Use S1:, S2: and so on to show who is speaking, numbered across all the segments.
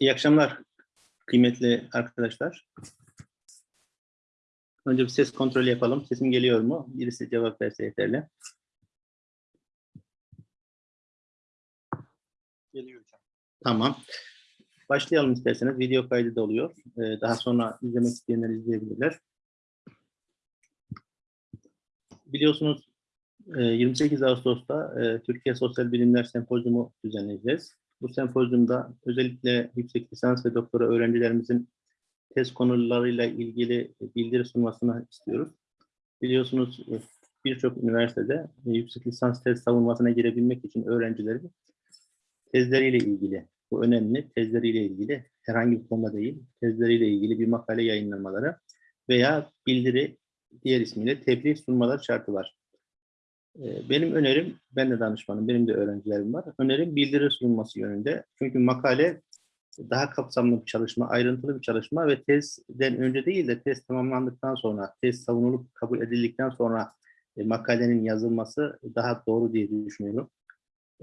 S1: İyi akşamlar kıymetli arkadaşlar. Önce bir ses kontrolü yapalım. Sesim geliyor mu? Birisi cevap verse yeterli.
S2: Geliyor hocam.
S1: Tamam. Başlayalım isterseniz. Video kaydı da oluyor. Ee, Daha sonra izlemek isteyenler izleyebilirler. Biliyorsunuz e, 28 Ağustos'ta e, Türkiye Sosyal Bilimler Sempozyumu düzenleyeceğiz. Bu sempozyumda özellikle yüksek lisans ve doktora öğrencilerimizin tez konularıyla ilgili bildiri sunmasını istiyoruz. Biliyorsunuz e, birçok üniversitede e, yüksek lisans tez savunmasına girebilmek için öğrencilerin tezleriyle ilgili, bu önemli, tezleriyle ilgili herhangi bir konuda değil, tezleriyle ilgili bir makale yayınlamaları veya bildiri, diğer ismiyle tebliğ sunmaları şartı var. Ee, Benim önerim, ben de danışmanım, benim de öğrencilerim var. Önerim bildiri sunulması yönünde. Çünkü makale daha kapsamlı bir çalışma, ayrıntılı bir çalışma ve tezden önce değil de tez tamamlandıktan sonra, tez savunulup kabul edildikten sonra e, makalenin yazılması daha doğru diye düşünüyorum.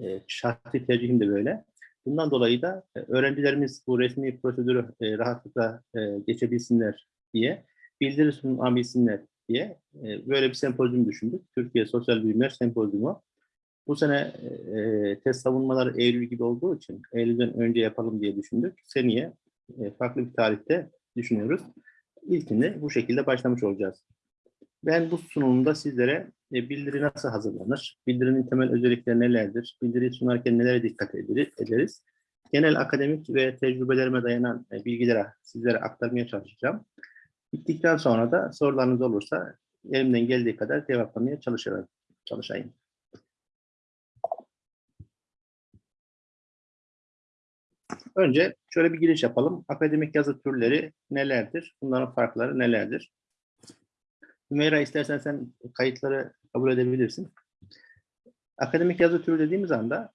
S1: E, şahsi tercihim de böyle. Bundan dolayı da e, öğrencilerimiz bu resmi prosedürü rahatlıkla geçebilsinler diye, bildiri sunabilsinler diye e, böyle bir sempozyum düşündük. Türkiye Sosyal Bilimler Sempozyumu. Bu sene e, test savunmaları Eylül gibi olduğu için Eylül'den önce yapalım diye düşündük. Seneye e, farklı bir tarihte düşünüyoruz. İlkinde bu şekilde başlamış olacağız. Ben bu sunumda sizlere e, bildiri nasıl hazırlanır, bildirinin temel özellikleri nelerdir, bildiriyi sunarken nelere dikkat ederiz. Genel akademik ve tecrübelerime dayanan e, bilgileri sizlere aktarmaya çalışacağım. Bittikten sonra da sorularınız olursa elimden geldiği kadar cevaplamaya çalışırım, çalışayım. Önce şöyle bir giriş yapalım. Akademik yazı türleri nelerdir? Bunların farkları nelerdir? Hümeyra istersen sen kayıtları kabul edebilirsin. Akademik yazı türü dediğimiz anda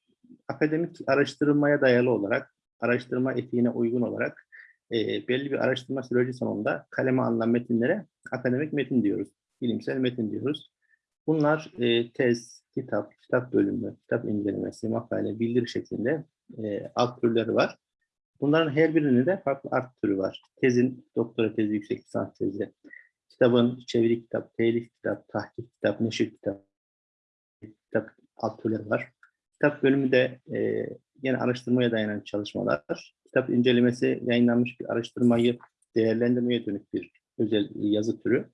S1: akademik araştırmaya dayalı olarak, araştırma etiğine uygun olarak e, belli bir araştırma süreci sonunda kaleme alınan metinlere akademik metin diyoruz. Bilimsel metin diyoruz. Bunlar e, tez, kitap, kitap bölümü, kitap incelemesi, makale, bildiri şeklinde e, alt türleri var. Bunların her birinin de farklı alt türü var. Tezin, doktora tezi, yüksek lisans tezi, kitabın çeviri kitap, telif kitap, tahkik kitap, neşir kitap, kitap alt türleri var. Kitap bölümü de e, yine araştırmaya dayanan çalışmalar. Kitap incelemesi yayınlanmış bir araştırmayı değerlendirmeye dönük bir özel yazı türü.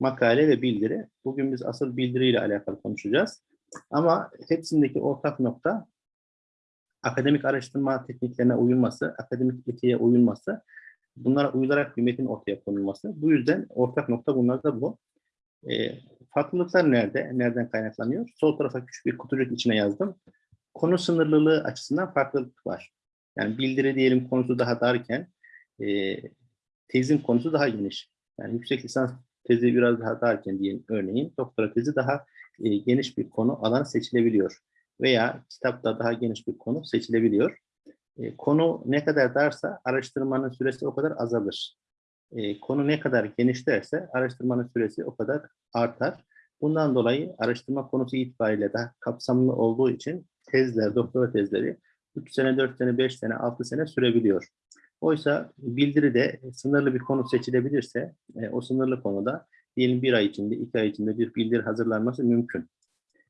S1: Makale ve bildiri. Bugün biz asıl bildiriyle alakalı konuşacağız. Ama hepsindeki ortak nokta akademik araştırma tekniklerine uyulması, akademik etiğe uyulması, bunlara uyularak bir metin ortaya konulması. Bu yüzden ortak nokta bunlar da bu. E, farklılıklar nerede? Nereden kaynaklanıyor? Sol tarafa küçük bir kutucuk içine yazdım. Konu sınırlılığı açısından farklılık var. Yani bildiri diyelim konusu daha darken e, tezin konusu daha geniş. Yani yüksek lisans tezi biraz daha darken diyelim örneğin doktora tezi daha e, geniş bir konu alan seçilebiliyor. Veya kitapta daha geniş bir konu seçilebiliyor. E, konu ne kadar darsa araştırmanın süresi o kadar azalır. E, konu ne kadar genişlerse araştırmanın süresi o kadar artar. Bundan dolayı araştırma konusu itibariyle daha kapsamlı olduğu için tezler, doktora tezleri 3 sene, 4 sene, 5 sene, 6 sene sürebiliyor. Oysa bildiride sınırlı bir konu seçilebilirse e, o sınırlı konuda diyelim bir ay içinde, iki ay içinde bir bildiri hazırlanması mümkün.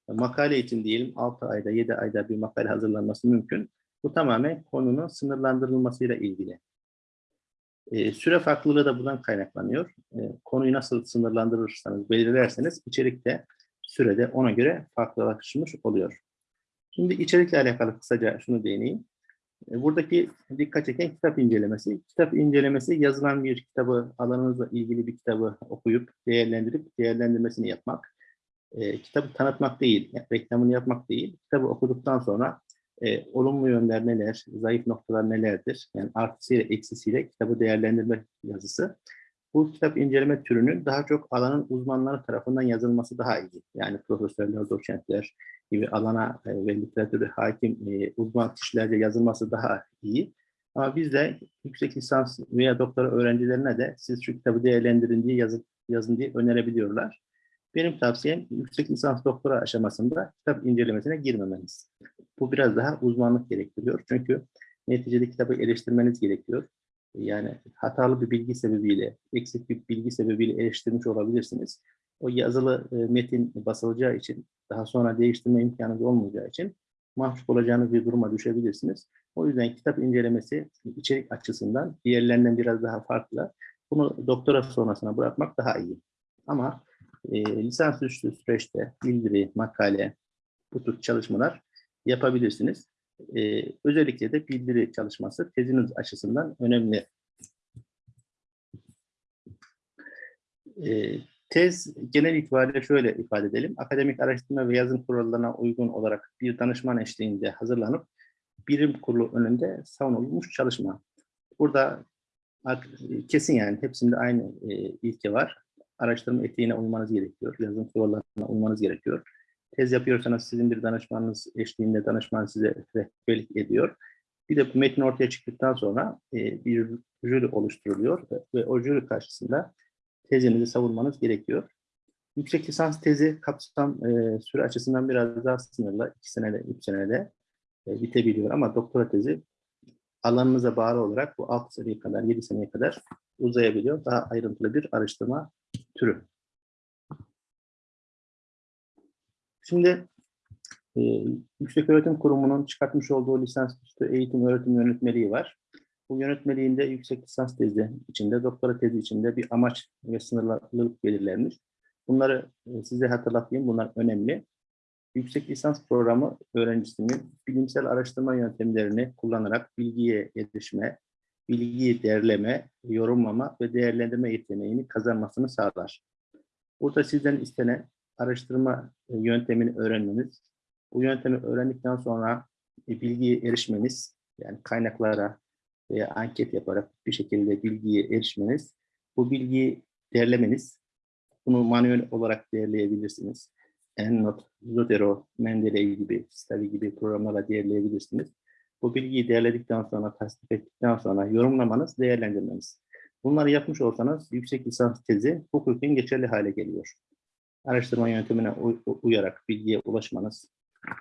S1: Makale için diyelim 6 ayda, 7 ayda bir makale hazırlanması mümkün. Bu tamamen konunun sınırlandırılmasıyla ilgili. E, süre farklılığı da buradan kaynaklanıyor. E, konuyu nasıl sınırlandırırsanız, belirlerseniz içerikte sürede ona göre farklılaşmış oluyor. Şimdi içerikle alakalı kısaca şunu değineyim. E, buradaki dikkat çeken kitap incelemesi. Kitap incelemesi yazılan bir kitabı, alanınızla ilgili bir kitabı okuyup, değerlendirip, değerlendirmesini yapmak. E, kitabı tanıtmak değil, reklamını yapmak değil. Kitabı okuduktan sonra e, olumlu yönler neler, zayıf noktalar nelerdir? Yani artısıyla eksisiyle kitabı değerlendirme yazısı. Bu kitap inceleme türünün daha çok alanın uzmanları tarafından yazılması daha iyi. Yani profesörler, doçentler gibi alana e, ve literatürü hakim e, uzman kişilerce yazılması daha iyi. Ama biz de yüksek lisans veya doktora öğrencilerine de siz şu kitabı değerlendirin diye yazın, yazın diye önerebiliyorlar. Benim tavsiyem yüksek lisans doktora aşamasında kitap incelemesine girmemeniz. Bu biraz daha uzmanlık gerektiriyor. Çünkü Neticede kitabı eleştirmeniz gerekiyor. Yani hatalı bir bilgi sebebiyle, eksik bir bilgi sebebiyle eleştirmiş olabilirsiniz. O yazılı e, metin basılacağı için, daha sonra değiştirme imkanınız olmayacağı için mahcup olacağınız bir duruma düşebilirsiniz. O yüzden kitap incelemesi içerik açısından diğerlerinden biraz daha farklı. Bunu doktora sonrasına bırakmak daha iyi. Ama e, lisansüstü süreçte bildiri, makale, bu tür çalışmalar yapabilirsiniz. E, özellikle de bildiri çalışması teziniz açısından önemli. E, tez genel itibariyle şöyle ifade edelim. Akademik araştırma ve yazım kurallarına uygun olarak bir danışman eşliğinde hazırlanıp birim kurulu önünde savunulmuş çalışma. Burada kesin yani hepsinde aynı e, ilke var. Araştırma etiğine uymanız gerekiyor. Yazım kurallarına uymanız gerekiyor. Tez yapıyorsanız sizin bir danışmanınız eşliğinde danışman size rehberlik ediyor. Bir de bu metin ortaya çıktıktan sonra e, bir jüri oluşturuluyor ve o jüri karşısında tezinizi savunmanız gerekiyor. Yüksek lisans tezi kapsam e, süre açısından biraz daha sınırlı. iki senede, üç senede e, bitebiliyor ama doktora tezi alanınıza bağlı olarak bu 6 seneye kadar, 7 seneye kadar uzayabiliyor. Daha ayrıntılı bir araştırma türü. Şimdi e, Yüksek Öğretim Kurumu'nun çıkartmış olduğu lisansüstü eğitim öğretim yönetmeliği var. Bu yönetmeliğinde yüksek lisans tezi içinde, doktora tezi içinde bir amaç ve sınırlılık belirlenmiş. Bunları e, size hatırlatayım, bunlar önemli. Yüksek lisans programı öğrencisinin bilimsel araştırma yöntemlerini kullanarak bilgiye erişme, bilgiyi derleme, yorumlama ve değerlendirme yeteneğini kazanmasını sağlar. Burada sizden istenen araştırma e, yöntemini öğrenmeniz, bu yöntemi öğrendikten sonra e, bilgiye erişmeniz, yani kaynaklara veya anket yaparak bir şekilde bilgiye erişmeniz, bu bilgiyi derlemeniz, bunu manuel olarak değerleyebilirsiniz. EndNote, Zotero, Mendeley gibi, Stavi gibi programlarla değerleyebilirsiniz. Bu bilgiyi değerledikten sonra, tasdik ettikten sonra yorumlamanız, değerlendirmeniz. Bunları yapmış olsanız yüksek lisans tezi hukuken geçerli hale geliyor. Araştırma yöntemine uyarak bilgiye ulaşmanız,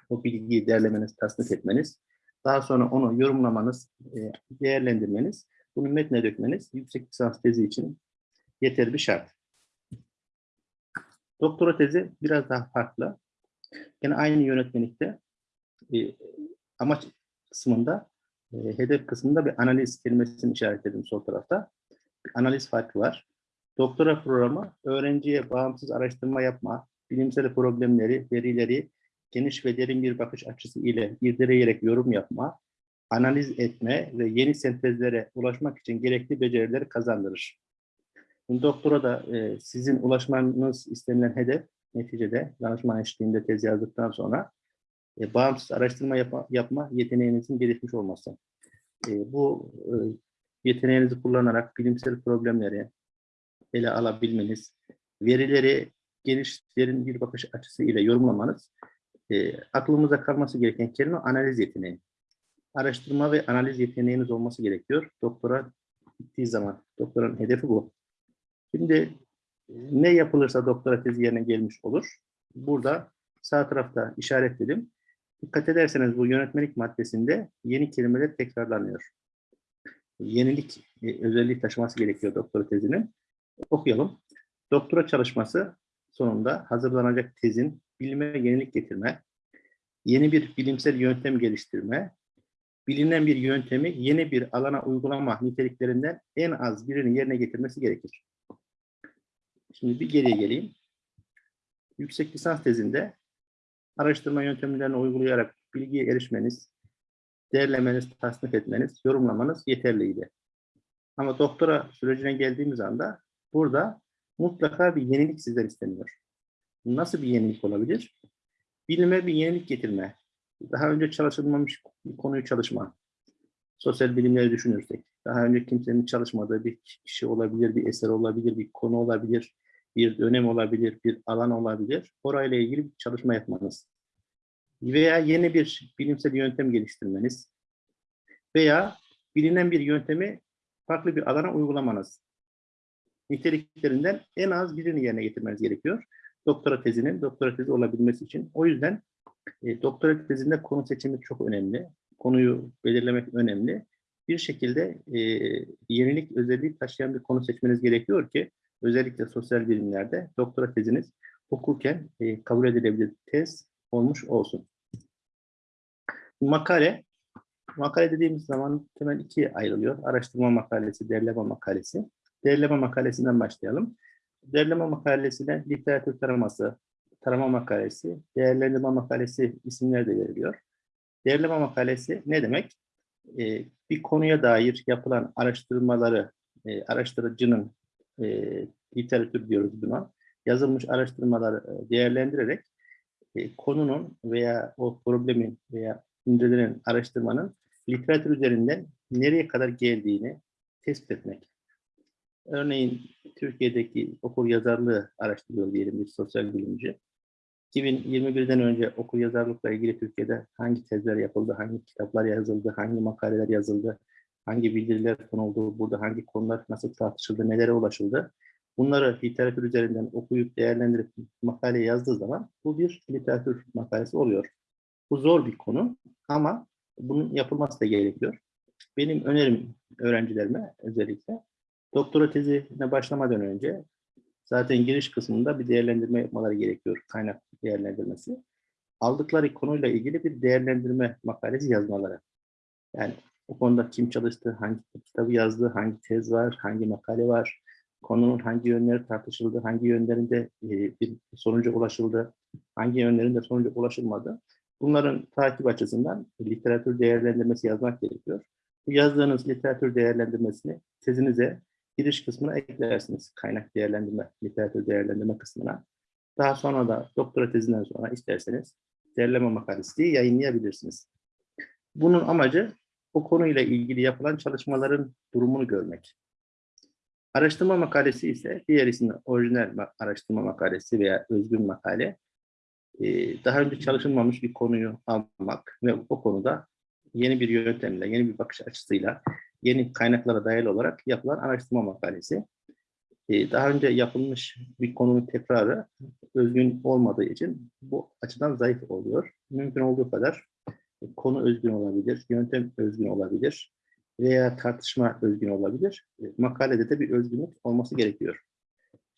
S1: o bilgiyi değerlemeniz, tasdik etmeniz, daha sonra onu yorumlamanız, e, değerlendirmeniz, bunu metne dökmeniz yüksek lisans tezi için yeterli bir şart. Doktora tezi biraz daha farklı. Yine aynı yönetmelikte e, amaç kısmında, e, hedef kısmında bir analiz kelimesini işaretledim sol tarafta. Bir analiz farkı var. Doktora programı öğrenciye bağımsız araştırma yapma, bilimsel problemleri, verileri geniş ve derin bir bakış açısı ile irdeleyerek yorum yapma, analiz etme ve yeni sentezlere ulaşmak için gerekli becerileri kazandırır. Doktora da e, sizin ulaşmanız istenilen hedef neticede danışman eşliğinde tez yazdıktan sonra e, bağımsız araştırma yapma, yapma yeteneğinizin gelişmiş olması. E, bu e, yeteneğinizi kullanarak bilimsel problemleri ele alabilmeniz, verileri geniş, derin bir bakış açısı ile yorumlamanız e, aklımıza kalması gereken kelime analiz yeteneği. Araştırma ve analiz yeteneğiniz olması gerekiyor. Doktora gittiği zaman, doktoranın hedefi bu. Şimdi e, ne yapılırsa doktora tezi yerine gelmiş olur. Burada sağ tarafta işaretledim. Dikkat ederseniz bu yönetmelik maddesinde yeni kelimeler tekrarlanıyor. Yenilik e, özelliği taşıması gerekiyor doktora tezinin. Okuyalım. Doktora çalışması sonunda hazırlanacak tezin bilime yenilik getirme, yeni bir bilimsel yöntem geliştirme, bilinen bir yöntemi yeni bir alana uygulama niteliklerinden en az birini yerine getirmesi gerekir. Şimdi bir geriye geleyim. Yüksek lisans tezinde araştırma yöntemlerini uygulayarak bilgiye erişmeniz, değerlemeniz, tasnif etmeniz, yorumlamanız yeterliydi. Ama doktora sürecine geldiğimiz anda burada mutlaka bir yenilik sizden isteniyor. Nasıl bir yenilik olabilir? Bilime bir yenilik getirme. Daha önce çalışılmamış bir konuyu çalışma. Sosyal bilimleri düşünürsek. Daha önce kimsenin çalışmadığı bir kişi olabilir, bir eser olabilir, bir konu olabilir, bir dönem olabilir, bir alan olabilir. Orayla ilgili bir çalışma yapmanız. Veya yeni bir bilimsel yöntem geliştirmeniz. Veya bilinen bir yöntemi farklı bir alana uygulamanız. Niteliklerinden en az birini yerine getirmeniz gerekiyor. Doktora tezinin doktora tezi olabilmesi için. O yüzden e, doktora tezinde konu seçimi çok önemli. konuyu belirlemek önemli. Bir şekilde e, yenilik özelliği taşıyan bir konu seçmeniz gerekiyor ki özellikle sosyal bilimlerde doktora teziniz okurken e, kabul edilebilir tez olmuş olsun. Makale, makale dediğimiz zaman temel ikiye ayrılıyor. Araştırma makalesi, derleme makalesi. Derleme makalesinden başlayalım. Derleme makalesine literatür taraması, tarama makalesi, değerlendirme makalesi isimler de veriliyor. Değerleme makalesi ne demek? Ee, bir konuya dair yapılan araştırmaları e, araştırıcının e, literatür diyoruz buna. Yazılmış araştırmaları e, değerlendirerek e, konunun veya o problemin veya incelenen araştırmanın literatür üzerinden nereye kadar geldiğini tespit etmek. Örneğin Türkiye'deki okur yazarlığı araştırıyor diyelim bir sosyal bilimci. 2021'den önce okur yazarlıkla ilgili Türkiye'de hangi tezler yapıldı, hangi kitaplar yazıldı, hangi makaleler yazıldı, hangi bildiriler konuldu, burada hangi konular nasıl tartışıldı, nelere ulaşıldı. Bunları literatür üzerinden okuyup değerlendirip makale yazdığı zaman bu bir literatür makalesi oluyor. Bu zor bir konu ama bunun yapılması da gerekiyor. Benim önerim öğrencilerime özellikle doktora tezine başlamadan önce zaten giriş kısmında bir değerlendirme yapmaları gerekiyor. Kaynak değerlendirmesi. Aldıkları konuyla ilgili bir değerlendirme makalesi yazmaları. Yani o konuda kim çalıştı, hangi kitabı yazdı, hangi tez var, hangi makale var, konunun hangi yönleri tartışıldı, hangi yönlerinde e, bir sonuca ulaşıldı, hangi yönlerinde sonuca ulaşılmadı. Bunların takip açısından literatür değerlendirmesi yazmak gerekiyor. Bu yazdığınız literatür değerlendirmesini tezinize giriş kısmına eklersiniz. Kaynak değerlendirme, literatür değerlendirme kısmına. Daha sonra da doktora tezinden sonra isterseniz derleme makalesi yayınlayabilirsiniz. Bunun amacı o konuyla ilgili yapılan çalışmaların durumunu görmek. Araştırma makalesi ise diğer isimli orijinal araştırma makalesi veya özgün makale. Daha önce çalışılmamış bir konuyu almak ve o konuda yeni bir yöntemle, yeni bir bakış açısıyla, yeni kaynaklara dayalı olarak yapılan araştırma makalesi. Daha önce yapılmış bir konunun tekrarı özgün olmadığı için bu açıdan zayıf oluyor. Mümkün olduğu kadar konu özgün olabilir, yöntem özgün olabilir veya tartışma özgün olabilir. Makalede de bir özgünlük olması gerekiyor.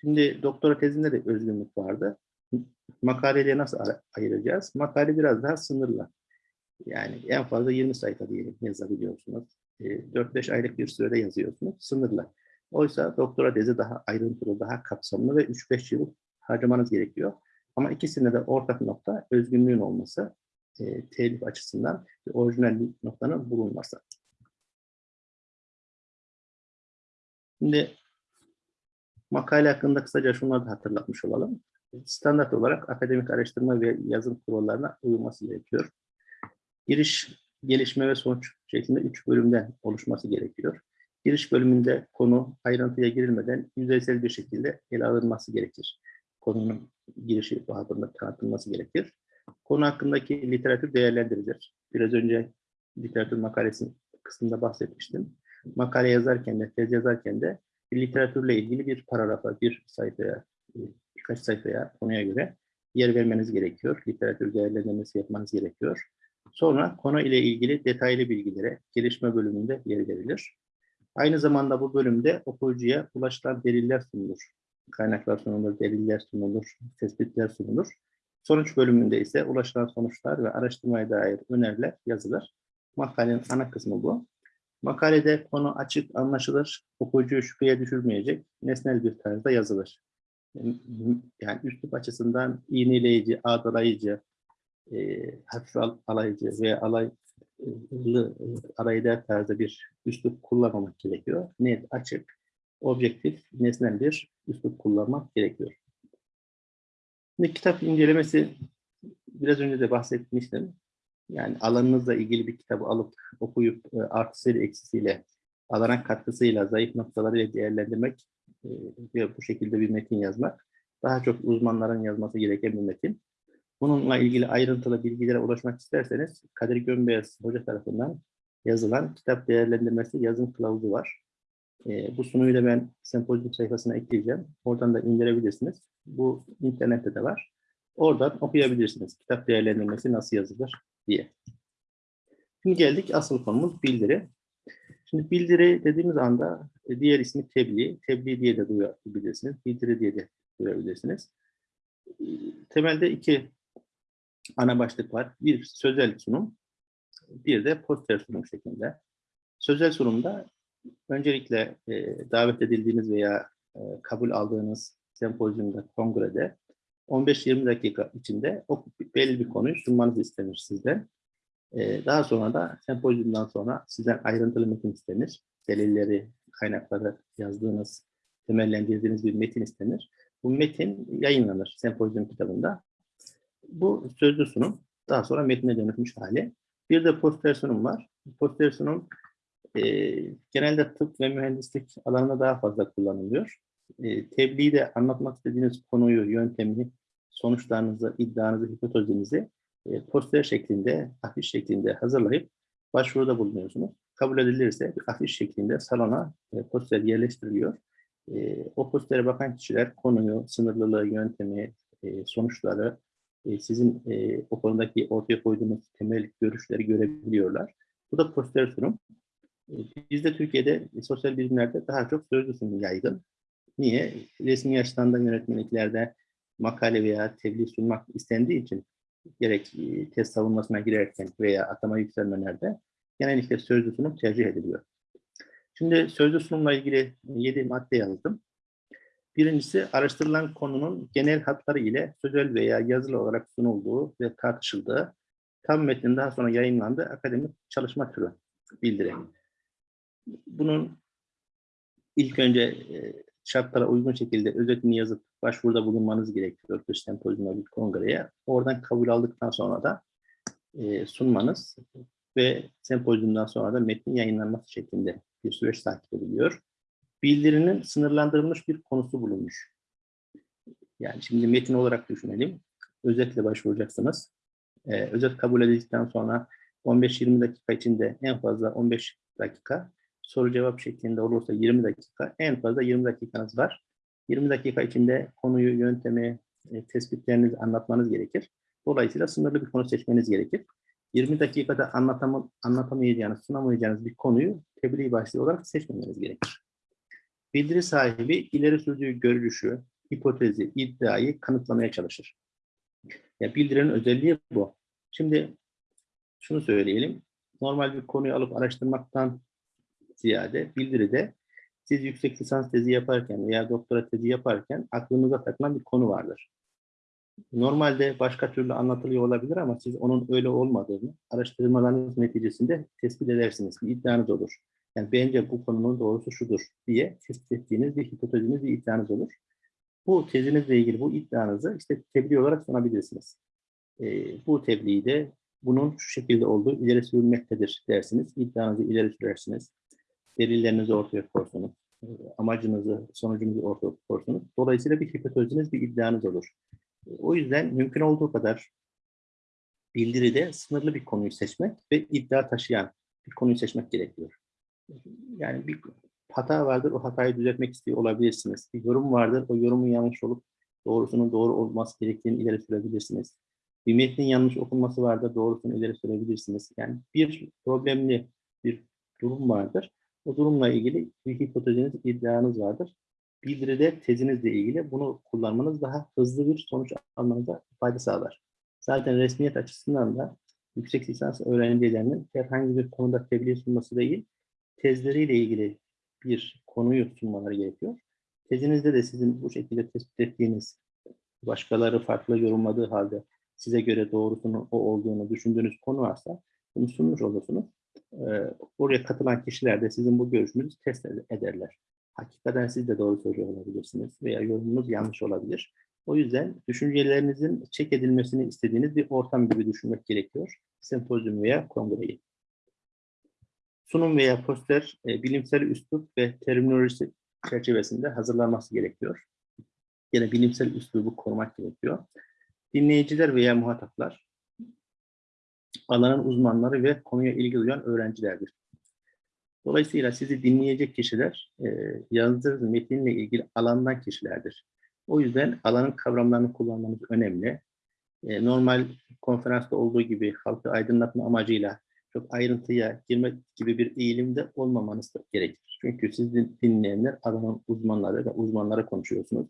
S1: Şimdi doktora tezinde de özgünlük vardı. Makaleyle nasıl ayıracağız? Makale biraz daha sınırlı. Yani en fazla 20 sayfa diyelim yazabiliyorsunuz. 4-5 aylık bir sürede yazıyorsunuz. Sınırlı. Oysa doktora tezi daha ayrıntılı, daha kapsamlı ve 3-5 yıl harcamanız gerekiyor. Ama ikisinde de ortak nokta özgünlüğün olması, e, telif açısından ve orijinal noktanın bulunması. Şimdi makale hakkında kısaca şunları da hatırlatmış olalım. Standart olarak akademik araştırma ve yazım kurallarına uyulması gerekiyor. Giriş, gelişme ve sonuç şeklinde üç bölümden oluşması gerekiyor. Giriş bölümünde konu ayrıntıya girilmeden yüzeysel bir şekilde ele alınması gerekir. Konunun girişi hakkında tanıtılması gerekir. Konu hakkındaki literatür değerlendirilir. Biraz önce literatür makalesi kısmında bahsetmiştim. Makale yazarken de, tez yazarken de literatürle ilgili bir paragrafa, bir sayfaya, birkaç sayfaya konuya göre yer vermeniz gerekiyor. Literatür değerlendirmesi yapmanız gerekiyor. Sonra konu ile ilgili detaylı bilgilere gelişme bölümünde yer verilir. Aynı zamanda bu bölümde okuyucuya ulaşılan deliller sunulur. Kaynaklar sunulur, deliller sunulur, tespitler sunulur. Sonuç bölümünde ise ulaşılan sonuçlar ve araştırmaya dair öneriler yazılır. Makalenin ana kısmı bu. Makalede konu açık, anlaşılır, okuyucuyu şüpheye düşürmeyecek, nesnel bir tarzda yazılır. Yani üslup açısından iğneleyici, ağdalayıcı, e, hafif alaycı veya alaylı e, arayıda tarzda bir üslup kullanmamak gerekiyor. Net, açık, objektif, nesnel bir üslup kullanmak gerekiyor. Şimdi kitap incelemesi biraz önce de bahsetmiştim. Yani alanınızla ilgili bir kitabı alıp okuyup e, artısıyla eksisiyle, alana katkısıyla, zayıf noktalarıyla değerlendirmek e, ve bu şekilde bir metin yazmak daha çok uzmanların yazması gereken bir metin. Bununla ilgili ayrıntılı bilgilere ulaşmak isterseniz Kadir Gömbeyaz Hoca tarafından yazılan kitap değerlendirmesi yazım kılavuzu var. E, bu sunuyu da ben sempozyum sayfasına ekleyeceğim. Oradan da indirebilirsiniz. Bu internette de var. Oradan okuyabilirsiniz. Kitap değerlendirmesi nasıl yazılır diye. Şimdi geldik asıl konumuz bildiri. Şimdi bildiri dediğimiz anda e, diğer ismi tebliğ. Tebliğ diye de duyabilirsiniz. Bildiri diye de duyabilirsiniz. Temelde iki ana başlık var. Bir sözel sunum, bir de poster sunum şeklinde. Sözel sunumda öncelikle e, davet edildiğiniz veya e, kabul aldığınız sempozyumda, kongrede 15-20 dakika içinde o belli bir konuyu sunmanızı istenir sizden. E, daha sonra da sempozyumdan sonra sizden ayrıntılı metin istenir. Delilleri, kaynakları yazdığınız, temellendirdiğiniz bir metin istenir. Bu metin yayınlanır sempozyum kitabında. Bu sözlü sunum. Daha sonra metne dönüşmüş hali. Bir de poster sunum var. Poster sunum e, genelde tıp ve mühendislik alanında daha fazla kullanılıyor. E, tebliği de anlatmak istediğiniz konuyu, yöntemi, sonuçlarınızı, iddianızı, hipotezinizi e, poster şeklinde, afiş şeklinde hazırlayıp başvuruda bulunuyorsunuz. Kabul edilirse bir afiş şeklinde salona e, poster yerleştiriliyor. E, o postere bakan kişiler konuyu, sınırlılığı, yöntemi, e, sonuçları, e, sizin e, o konudaki ortaya koyduğunuz temel görüşleri görebiliyorlar. Bu da poster sunum. E, bizde Türkiye'de e, sosyal bilimlerde daha çok sözlü sunum yaygın. Niye? Resmi açıdan da yönetmenliklerde makale veya tebliğ sunmak istendiği için gerek e, test savunmasına girerken veya atama yükselmelerde genellikle sözlü sunum tercih ediliyor. Şimdi sözlü sunumla ilgili 7 madde yazdım. Birincisi araştırılan konunun genel hatları ile sözel veya yazılı olarak sunulduğu ve tartışıldığı, tam metnin daha sonra yayınlandığı akademik çalışma türü bildiri. Bunun ilk önce e, şartlara uygun şekilde özetini yazıp başvuruda bulunmanız gerekiyor bir sempozyuma, bir kongreye. Oradan kabul aldıktan sonra da e, sunmanız ve sempozyumdan sonra da metnin yayınlanması şeklinde bir süreç takip ediliyor. Bildirinin sınırlandırılmış bir konusu bulunmuş. Yani şimdi metin olarak düşünelim. Özetle başvuracaksınız. Ee, özet kabul edildikten sonra 15-20 dakika içinde en fazla 15 dakika, soru cevap şeklinde olursa 20 dakika, en fazla 20 dakikanız var. 20 dakika içinde konuyu, yöntemi, e, tespitlerinizi anlatmanız gerekir. Dolayısıyla sınırlı bir konu seçmeniz gerekir. 20 dakikada anlatam anlatamayacağınız, sunamayacağınız bir konuyu tebliğ başlığı olarak seçmemeniz gerekir. Bildiri sahibi ileri sürdüğü görüşü, hipotezi, iddiayı kanıtlamaya çalışır. Ya bildirinin özelliği bu. Şimdi şunu söyleyelim. Normal bir konuyu alıp araştırmaktan ziyade bildiride siz yüksek lisans tezi yaparken veya doktora tezi yaparken aklınıza takılan bir konu vardır. Normalde başka türlü anlatılıyor olabilir ama siz onun öyle olmadığını araştırmalarınız neticesinde tespit edersiniz. Bir iddianız olur. Yani bence bu konunun doğrusu şudur diye tespit bir hipoteziniz, bir iddianız olur. Bu tezinizle ilgili bu iddianızı işte tebliğ olarak sunabilirsiniz. E, bu tebliği de bunun şu şekilde olduğu ileri sürülmektedir dersiniz. İddianızı ileri sürersiniz. Delillerinizi ortaya koyarsunuz. E, amacınızı, sonucunuzu ortaya koyarsunuz. Dolayısıyla bir hipoteziniz, bir iddianız olur. E, o yüzden mümkün olduğu kadar bildiride sınırlı bir konuyu seçmek ve iddia taşıyan bir konuyu seçmek gerekiyor yani bir hata vardır, o hatayı düzeltmek istiyor olabilirsiniz. Bir yorum vardır, o yorumun yanlış olup doğrusunun doğru olması gerektiğini ileri sürebilirsiniz. Bir metnin yanlış okunması vardır, doğrusunu ileri sürebilirsiniz. Yani bir problemli bir durum vardır. O durumla ilgili bir hipoteziniz, iddianız vardır. Bildiride tezinizle ilgili bunu kullanmanız daha hızlı bir sonuç almanıza fayda sağlar. Zaten resmiyet açısından da yüksek lisans öğrencilerinin herhangi bir konuda tebliğ sunması değil, tezleriyle ilgili bir konuyu sunmaları gerekiyor. Tezinizde de sizin bu şekilde tespit ettiğiniz, başkaları farklı yorumladığı halde size göre doğrusunun o olduğunu düşündüğünüz konu varsa bunu sunmuş olursunuz. Ee, oraya katılan kişiler de sizin bu görüşünüzü test ederler. Hakikaten siz de doğru söylüyor olabilirsiniz veya yorumunuz yanlış olabilir. O yüzden düşüncelerinizin çek edilmesini istediğiniz bir ortam gibi düşünmek gerekiyor. Sempozyum veya kongreyi. Sunum veya poster e, bilimsel üslup ve terminolojisi çerçevesinde hazırlanması gerekiyor. Yine bilimsel üslubu korumak gerekiyor. Dinleyiciler veya muhataplar alanın uzmanları ve konuya ilgi duyan öğrencilerdir. Dolayısıyla sizi dinleyecek kişiler e, yazdığınız metinle ilgili alandan kişilerdir. O yüzden alanın kavramlarını kullanmanız önemli. E, normal konferansta olduğu gibi halkı aydınlatma amacıyla çok ayrıntıya girmek gibi bir eğilimde olmamanız da gerekir. Çünkü siz din- dinleyenler alanın uzmanları ve uzmanlara konuşuyorsunuz.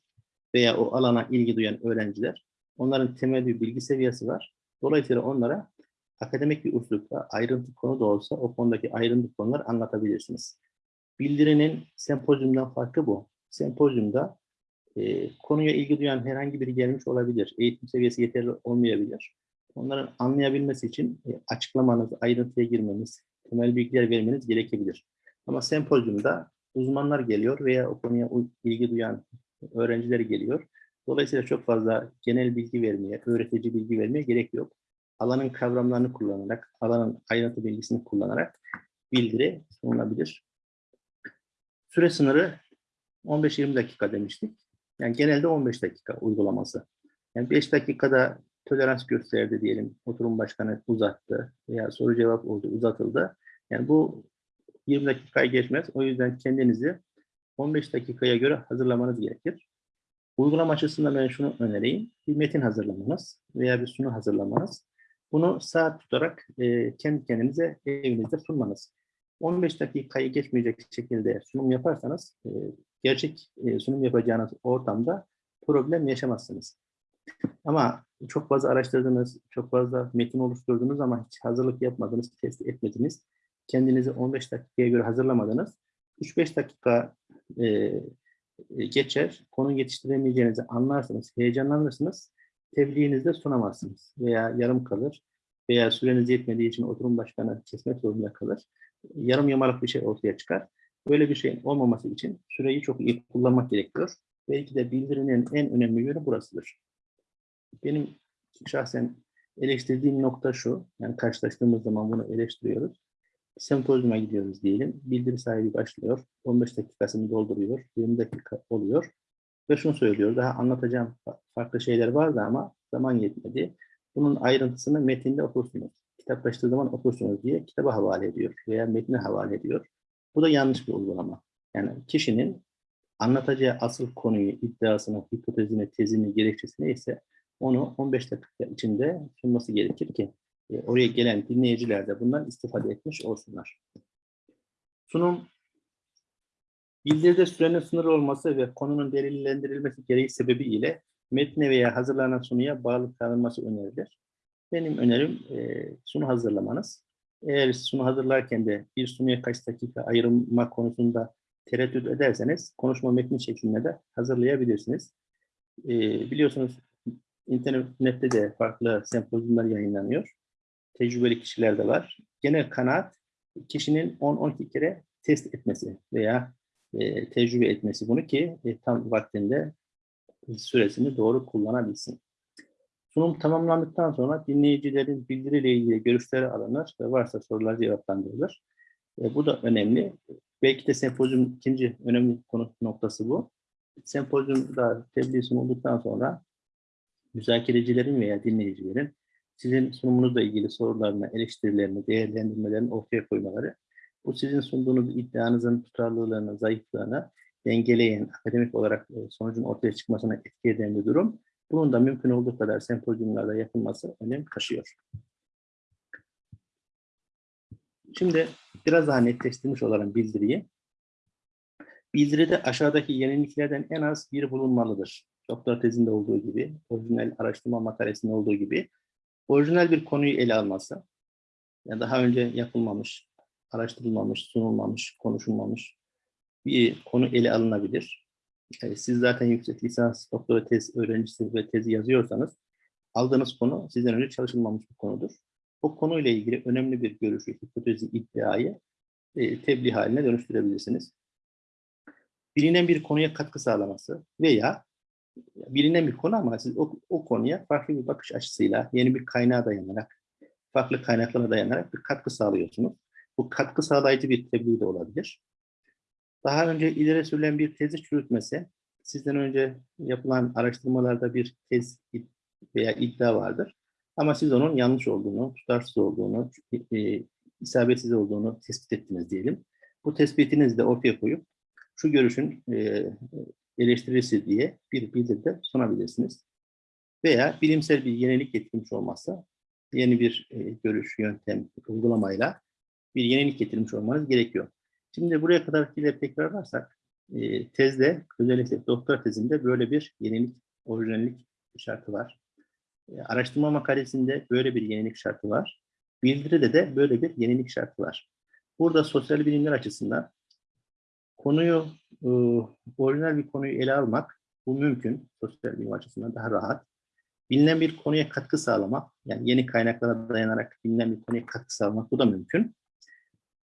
S1: Veya o alana ilgi duyan öğrenciler. Onların temel bir bilgi seviyesi var. Dolayısıyla onlara akademik bir üslupla ayrıntı konu da olsa o konudaki ayrıntı konular anlatabilirsiniz. Bildirinin sempozyumdan farkı bu. Sempozyumda e, konuya ilgi duyan herhangi biri gelmiş olabilir. Eğitim seviyesi yeterli olmayabilir. Onların anlayabilmesi için e, açıklamanız, ayrıntıya girmeniz, temel bilgiler vermeniz gerekebilir. Ama sempozyumda uzmanlar geliyor veya o konuya ilgi duyan öğrenciler geliyor. Dolayısıyla çok fazla genel bilgi vermeye, öğretici bilgi vermeye gerek yok. Alanın kavramlarını kullanarak, alanın ayrıntı bilgisini kullanarak bildiri sunulabilir. Süre sınırı 15-20 dakika demiştik. Yani genelde 15 dakika uygulaması. Yani 5 dakikada tolerans gösterdi diyelim. Oturum başkanı uzattı veya soru cevap oldu uzatıldı. Yani bu 20 dakikayı geçmez. O yüzden kendinizi 15 dakikaya göre hazırlamanız gerekir. Uygulama açısından ben şunu önereyim. Bir metin hazırlamanız veya bir sunu hazırlamanız. Bunu saat tutarak e, kendi kendinize evinizde sunmanız. 15 dakikayı geçmeyecek şekilde sunum yaparsanız e, gerçek e, sunum yapacağınız ortamda problem yaşamazsınız. Ama çok fazla araştırdınız, çok fazla metin oluşturdunuz ama hiç hazırlık yapmadınız, test etmediniz. Kendinizi 15 dakikaya göre hazırlamadınız. 3-5 dakika e, e, geçer, konu yetiştiremeyeceğinizi anlarsınız, heyecanlanırsınız. Tebliğinizde sunamazsınız veya yarım kalır veya süreniz yetmediği için oturum başkanı kesmek zorunda kalır. Yarım yamalak bir şey ortaya çıkar. Böyle bir şeyin olmaması için süreyi çok iyi kullanmak gerekiyor. Belki de bildirinin en önemli yönü burasıdır. Benim şahsen eleştirdiğim nokta şu, yani karşılaştığımız zaman bunu eleştiriyoruz. Sempozyuma gidiyoruz diyelim, bildiri sahibi başlıyor, 15 dakikasını dolduruyor, 20 dakika oluyor ve şunu söylüyor, daha anlatacağım fa- farklı şeyler vardı ama zaman yetmedi. Bunun ayrıntısını metinde okursunuz. Kitaplaştığı zaman okursunuz diye kitaba havale ediyor veya metne havale ediyor. Bu da yanlış bir uygulama. Yani kişinin anlatacağı asıl konuyu, iddiasını, hipotezini, tezini, gerekçesini ise onu 15 dakika içinde sunması gerekir ki e, oraya gelen dinleyiciler de bundan istifade etmiş olsunlar. Sunum bildiride sürenin sınırı olması ve konunun delillendirilmesi gereği sebebiyle metne veya hazırlanan sunuya bağlı kalınması önerilir. Benim önerim e, sunu hazırlamanız. Eğer sunu hazırlarken de bir sunuya kaç dakika ayırma konusunda tereddüt ederseniz konuşma metni şeklinde de hazırlayabilirsiniz. E, biliyorsunuz internette de farklı sempozyumlar yayınlanıyor. Tecrübeli kişiler de var. Genel kanaat kişinin 10-12 kere test etmesi veya e, tecrübe etmesi bunu ki e, tam vaktinde süresini doğru kullanabilsin. Sunum tamamlandıktan sonra dinleyicilerin bildiriyle ilgili görüşleri alınır ve varsa sorular cevaplandırılır. E, bu da önemli. Belki de sempozyum ikinci önemli konu noktası bu. Sempozyumda tebliğ sunulduktan sonra müzakerecilerin veya dinleyicilerin sizin sunumunuzla ilgili sorularını, eleştirilerini, değerlendirmelerini ortaya koymaları, bu sizin sunduğunuz iddianızın tutarlılığını, zayıflığını dengeleyen, akademik olarak e, sonucun ortaya çıkmasına etki eden bir durum. Bunun da mümkün olduğu kadar sempozyumlarda yapılması önem taşıyor. Şimdi biraz daha netleştirmiş olan bildiriyi. Bildiride aşağıdaki yeniliklerden en az biri bulunmalıdır. Doktor tezinde olduğu gibi, orijinal araştırma makalesinde olduğu gibi, orijinal bir konuyu ele alması, yani daha önce yapılmamış, araştırılmamış, sunulmamış, konuşulmamış bir konu ele alınabilir. Yani siz zaten yüksek lisans, doktora tez öğrencisi ve tezi yazıyorsanız, aldığınız konu sizden önce çalışılmamış bir konudur. O konuyla ilgili önemli bir görüşü, hipotezi, iddiayı e, tebliğ haline dönüştürebilirsiniz. Bilinen bir konuya katkı sağlaması veya bilinen bir konu ama siz o, o konuya farklı bir bakış açısıyla, yeni bir kaynağa dayanarak, farklı kaynaklara dayanarak bir katkı sağlıyorsunuz. Bu katkı sağlayıcı bir tebliğ de olabilir. Daha önce ileri sürülen bir tezi çürütmesi, sizden önce yapılan araştırmalarda bir tez veya iddia vardır. Ama siz onun yanlış olduğunu, tutarsız olduğunu, e, isabetsiz olduğunu tespit ettiniz diyelim. Bu tespitinizi de ortaya koyup şu görüşün e, eleştirisi diye bir bildiride sunabilirsiniz. Veya bilimsel bir yenilik getirmiş olmazsa yeni bir e, görüş, yöntem, uygulamayla bir yenilik getirmiş olmanız gerekiyor. Şimdi buraya kadarkileri tekrarlarsak, e, tezde, özellikle doktora tezinde böyle bir yenilik, orijinallik şartı var. E, araştırma makalesinde böyle bir yenilik şartı var. Bildiride de böyle bir yenilik şartı var. Burada sosyal bilimler açısından konuyu, e, orijinal bir konuyu ele almak bu mümkün. Sosyal bilim açısından daha rahat. Bilinen bir konuya katkı sağlamak, yani yeni kaynaklara dayanarak bilinen bir konuya katkı sağlamak bu da mümkün.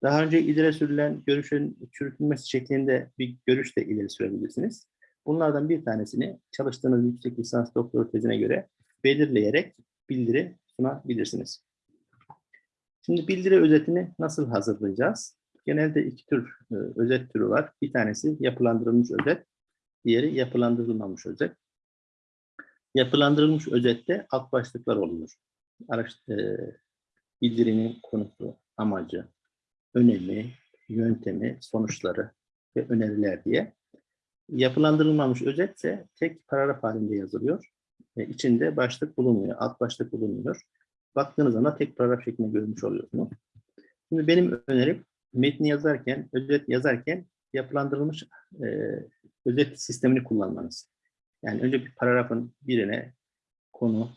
S1: Daha önce ileri sürülen görüşün çürütülmesi şeklinde bir görüş de ileri sürebilirsiniz. Bunlardan bir tanesini çalıştığınız yüksek lisans doktora tezine göre belirleyerek bildiri sunabilirsiniz. Şimdi bildiri özetini nasıl hazırlayacağız? Genelde iki tür e, özet türü var. Bir tanesi yapılandırılmış özet, diğeri yapılandırılmamış özet. Yapılandırılmış özette alt başlıklar oluyor. Araş, e, bildirinin konusu, amacı, önemi, yöntemi, sonuçları ve öneriler diye. Yapılandırılmamış özetse tek paragraf halinde yazılıyor. E, içinde başlık bulunmuyor, alt başlık bulunmuyor. Baktığınız zaman tek paragraf şeklinde görmüş oluyorsunuz. Şimdi benim önerim metni yazarken, özet yazarken yapılandırılmış e, özet sistemini kullanmanız. Yani önce bir paragrafın birine konu,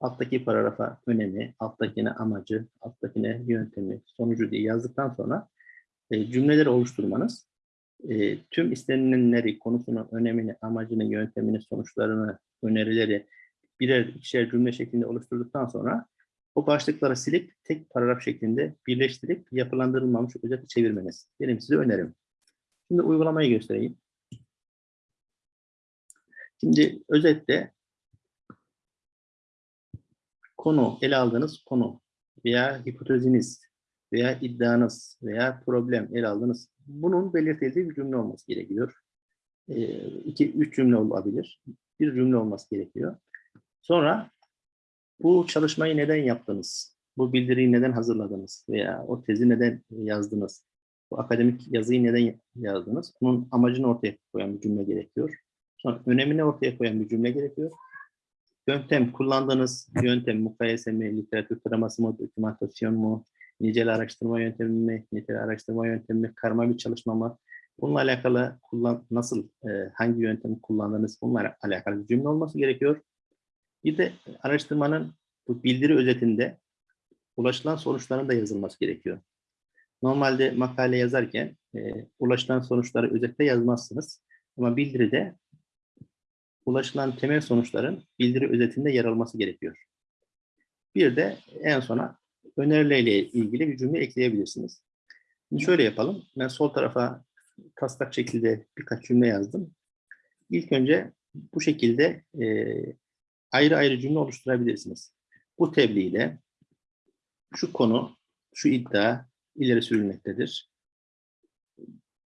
S1: alttaki paragrafa önemi, alttakine amacı, alttakine yöntemi, sonucu diye yazdıktan sonra e, cümleleri oluşturmanız, e, tüm istenilenleri, konusunun önemini, amacını, yöntemini, sonuçlarını, önerileri birer ikişer cümle şeklinde oluşturduktan sonra o başlıkları silip tek paragraf şeklinde birleştirip yapılandırılmamış özeti çevirmeniz. Benim size önerim. Şimdi uygulamayı göstereyim. Şimdi özette konu, ele aldığınız konu veya hipoteziniz veya iddianız veya problem ele aldığınız bunun belirtildiği bir cümle olması gerekiyor. E, iki, üç cümle olabilir. Bir cümle olması gerekiyor. Sonra bu çalışmayı neden yaptınız? Bu bildiriyi neden hazırladınız? Veya o tezi neden yazdınız? Bu akademik yazıyı neden yazdınız? Bunun amacını ortaya koyan bir cümle gerekiyor. Sonra önemini ortaya koyan bir cümle gerekiyor. Yöntem, kullandığınız yöntem, mukayese mi, literatür taraması mı, dokümantasyon mu, nicel araştırma yöntemi mi, nitel araştırma yöntemi mi, karma bir çalışma mı? Bununla alakalı kullan, nasıl, e, hangi yöntemi kullandınız, bununla alakalı bir cümle olması gerekiyor. Bir de araştırmanın bu bildiri özetinde ulaşılan sonuçların da yazılması gerekiyor. Normalde makale yazarken e, ulaşılan sonuçları özette yazmazsınız. Ama bildiride ulaşılan temel sonuçların bildiri özetinde yer alması gerekiyor. Bir de en sona önerilerle ilgili bir cümle ekleyebilirsiniz. Şimdi şöyle yapalım. Ben sol tarafa taslak şekilde birkaç cümle yazdım. İlk önce bu şekilde e, ayrı ayrı cümle oluşturabilirsiniz. Bu tebliğde şu konu, şu iddia ileri sürülmektedir.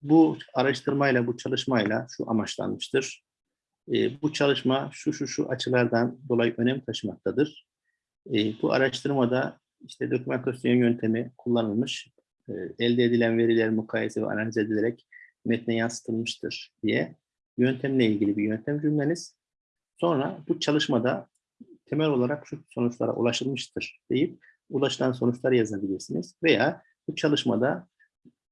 S1: Bu araştırmayla, bu çalışmayla şu amaçlanmıştır. E, bu çalışma şu şu şu açılardan dolayı önem taşımaktadır. E, bu araştırmada işte dokümantasyon yöntemi kullanılmış, e, elde edilen veriler mukayese ve analiz edilerek metne yansıtılmıştır diye yöntemle ilgili bir yöntem cümleniz. Sonra bu çalışmada temel olarak şu sonuçlara ulaşılmıştır deyip ulaşılan sonuçları yazabilirsiniz. Veya bu çalışmada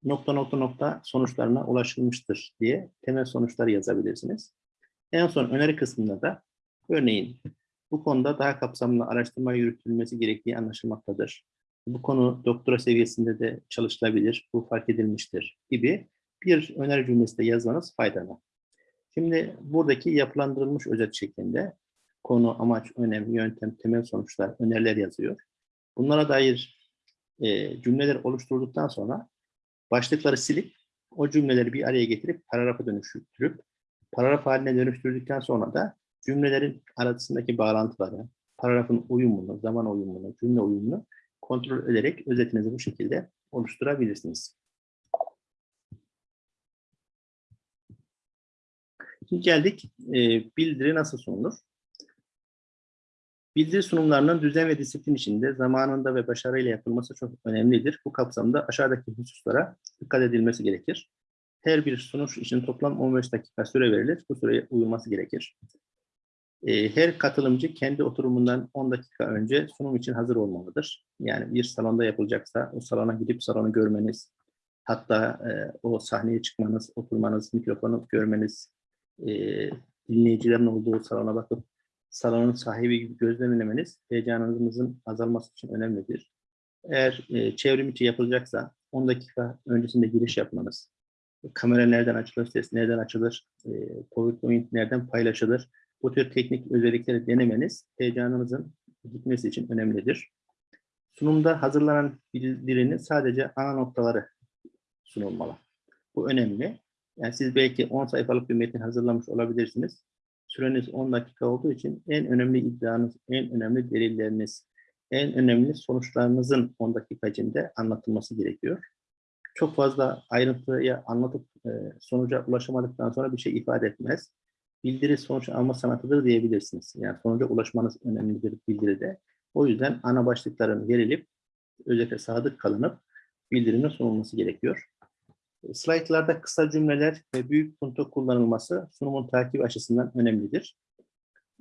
S1: nokta nokta nokta sonuçlarına ulaşılmıştır diye temel sonuçları yazabilirsiniz. En son öneri kısmında da örneğin bu konuda daha kapsamlı araştırma yürütülmesi gerektiği anlaşılmaktadır. Bu konu doktora seviyesinde de çalışılabilir, bu fark edilmiştir gibi bir öneri cümlesi de yazmanız faydalı. Şimdi buradaki yapılandırılmış özet şeklinde konu, amaç, önem, yöntem, temel sonuçlar, öneriler yazıyor. Bunlara dair e, cümleler oluşturduktan sonra başlıkları silip o cümleleri bir araya getirip paragrafa dönüştürüp paragraf haline dönüştürdükten sonra da cümlelerin arasındaki bağlantıları, paragrafın uyumunu, zaman uyumunu, cümle uyumunu kontrol ederek özetinizi bu şekilde oluşturabilirsiniz. Geldik e, bildiri nasıl sunulur? Bildiri sunumlarının düzen ve disiplin içinde zamanında ve başarıyla yapılması çok önemlidir. Bu kapsamda aşağıdaki hususlara dikkat edilmesi gerekir. Her bir sunuş için toplam 15 dakika süre verilir. Bu süreye uyulması gerekir. E, her katılımcı kendi oturumundan 10 dakika önce sunum için hazır olmalıdır. Yani bir salonda yapılacaksa o salona gidip salonu görmeniz, hatta e, o sahneye çıkmanız, oturmanız, mikrofonu görmeniz, e, dinleyicilerin olduğu salona bakıp salonun sahibi gibi gözlemlemeniz heyecanınızın azalması için önemlidir. Eğer e, çevrim içi yapılacaksa 10 dakika öncesinde giriş yapmanız, kamera nereden açılır, ses nereden açılır, e, PowerPoint nereden paylaşılır, bu tür teknik özellikleri denemeniz heyecanınızın gitmesi için önemlidir. Sunumda hazırlanan bildirinin sadece ana noktaları sunulmalı. Bu önemli. Yani siz belki 10 sayfalık bir metin hazırlamış olabilirsiniz. Süreniz 10 dakika olduğu için en önemli iddianız, en önemli delilleriniz, en önemli sonuçlarınızın 10 dakika içinde anlatılması gerekiyor. Çok fazla ayrıntıya anlatıp e, sonuca ulaşamadıktan sonra bir şey ifade etmez. Bildiri sonuç alma sanatıdır diyebilirsiniz. Yani sonuca ulaşmanız önemlidir bildiride. O yüzden ana başlıkların verilip özellikle sadık kalınıp bildirinin sunulması gerekiyor. Slaytlarda kısa cümleler ve büyük punto kullanılması sunumun takip açısından önemlidir.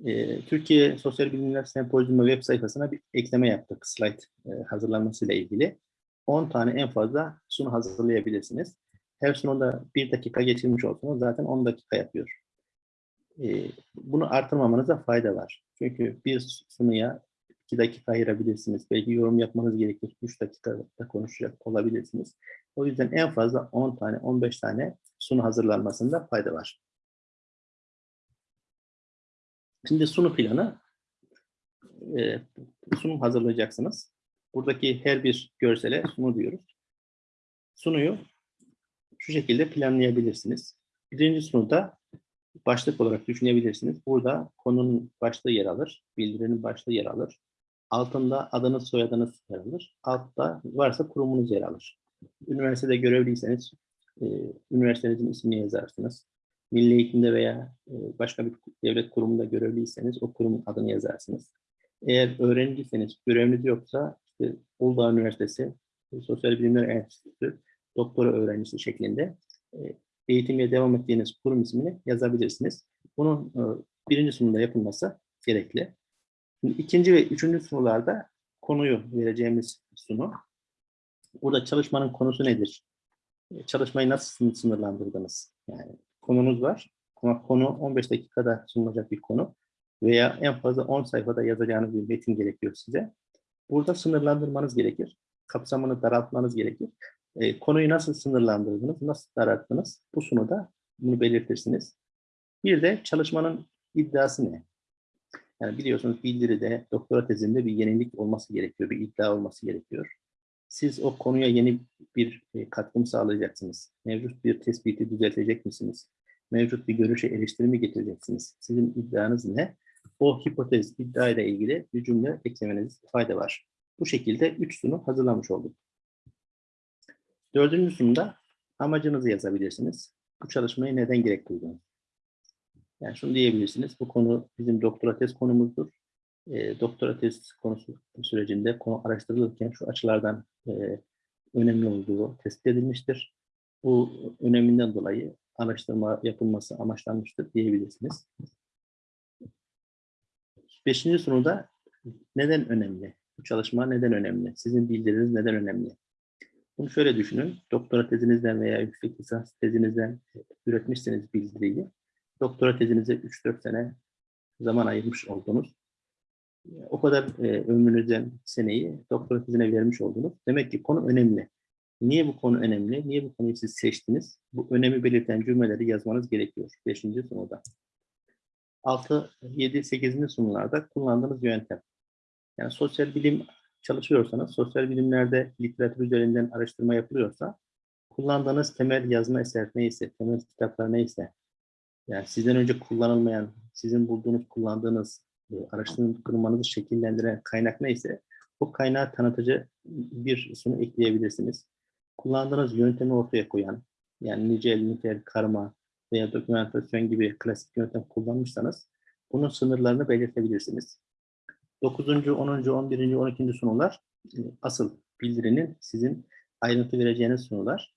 S1: Ee, Türkiye Sosyal Bilimler Sempozyumu web sayfasına bir ekleme yaptık slayt e, hazırlanmasıyla ilgili. 10 tane en fazla sunu hazırlayabilirsiniz. Her sunumda 1 dakika geçirmiş olsanız zaten 10 dakika yapıyor. Ee, bunu artırmamanıza fayda var. Çünkü bir sunuya 2 dakika ayırabilirsiniz. Belki yorum yapmanız gerekir. 3 dakikada konuşacak olabilirsiniz. O yüzden en fazla 10 tane, 15 tane sunu hazırlanmasında fayda var. Şimdi sunu planı, e, sunum hazırlayacaksınız. Buradaki her bir görsele sunu diyoruz. Sunuyu şu şekilde planlayabilirsiniz. Birinci sunuda başlık olarak düşünebilirsiniz. Burada konunun başlığı yer alır, bildirinin başlığı yer alır. Altında adınız, soyadınız yer alır. Altta varsa kurumunuz yer alır. Üniversitede görevliyseniz e, üniversitenizin ismini yazarsınız. Milli eğitimde veya e, başka bir devlet kurumunda görevliyseniz o kurumun adını yazarsınız. Eğer öğrenciyseniz, göreviniz yoksa işte Uludağ Üniversitesi e, Sosyal Bilimler Enstitüsü doktora öğrencisi şeklinde e, eğitimeye devam ettiğiniz kurum ismini yazabilirsiniz. Bunun e, birinci sunumda yapılması gerekli. Şimdi ikinci ve üçüncü sunularda konuyu vereceğimiz sunu. Burada çalışmanın konusu nedir? E, Çalışmayı nasıl sınırlandırdınız? Yani konunuz var ama konu 15 dakikada sunulacak bir konu veya en fazla 10 sayfada yazacağınız bir metin gerekiyor size. Burada sınırlandırmanız gerekir. Kapsamını daraltmanız gerekir. E, konuyu nasıl sınırlandırdınız, nasıl daralttınız? Bu sunuda bunu belirtirsiniz. Bir de çalışmanın iddiası ne? Yani biliyorsunuz bildiride, doktora tezinde bir yenilik olması gerekiyor, bir iddia olması gerekiyor. Siz o konuya yeni bir e, katkı mı sağlayacaksınız? Mevcut bir tespiti düzeltecek misiniz? Mevcut bir görüşe eleştiri mi getireceksiniz? Sizin iddianız ne? O hipotez, iddia ile ilgili bir cümle eklemeniz fayda var. Bu şekilde üç sunu hazırlamış olduk. Dördüncü sunumda amacınızı yazabilirsiniz. Bu çalışmayı neden gerek? Yani şunu diyebilirsiniz, bu konu bizim doktora tez konumuzdur. E, doktora tez konusu sürecinde konu araştırılırken şu açılardan e, önemli olduğu tespit edilmiştir. Bu öneminden dolayı araştırma yapılması amaçlanmıştır diyebilirsiniz. Beşinci sunuda neden önemli? Bu çalışma neden önemli? Sizin bildiriniz neden önemli? Bunu şöyle düşünün. Doktora tezinizden veya yüksek lisans tezinizden üretmişseniz bildiriyi, doktora tezinize 3-4 sene zaman ayırmış oldunuz. O kadar e, ömrünüzden seneyi doktora tezine vermiş oldunuz. Demek ki konu önemli. Niye bu konu önemli? Niye bu konuyu siz seçtiniz? Bu önemi belirten cümleleri yazmanız gerekiyor. Beşinci sunuda. 6, 7, 8. sunularda kullandığınız yöntem. Yani sosyal bilim çalışıyorsanız, sosyal bilimlerde literatür üzerinden araştırma yapılıyorsa, kullandığınız temel yazma eser neyse, temel kitaplar neyse, yani sizden önce kullanılmayan, sizin bulduğunuz, kullandığınız, e, araştırmanızı şekillendiren kaynak neyse, o kaynağı tanıtıcı bir sunu ekleyebilirsiniz. Kullandığınız yöntemi ortaya koyan, yani nicel, nitel, karma veya dokümentasyon gibi klasik yöntem kullanmışsanız, bunun sınırlarını belirtebilirsiniz. 9. 10. 11. 12. sunular e, asıl bildirinin sizin ayrıntı vereceğiniz sunular.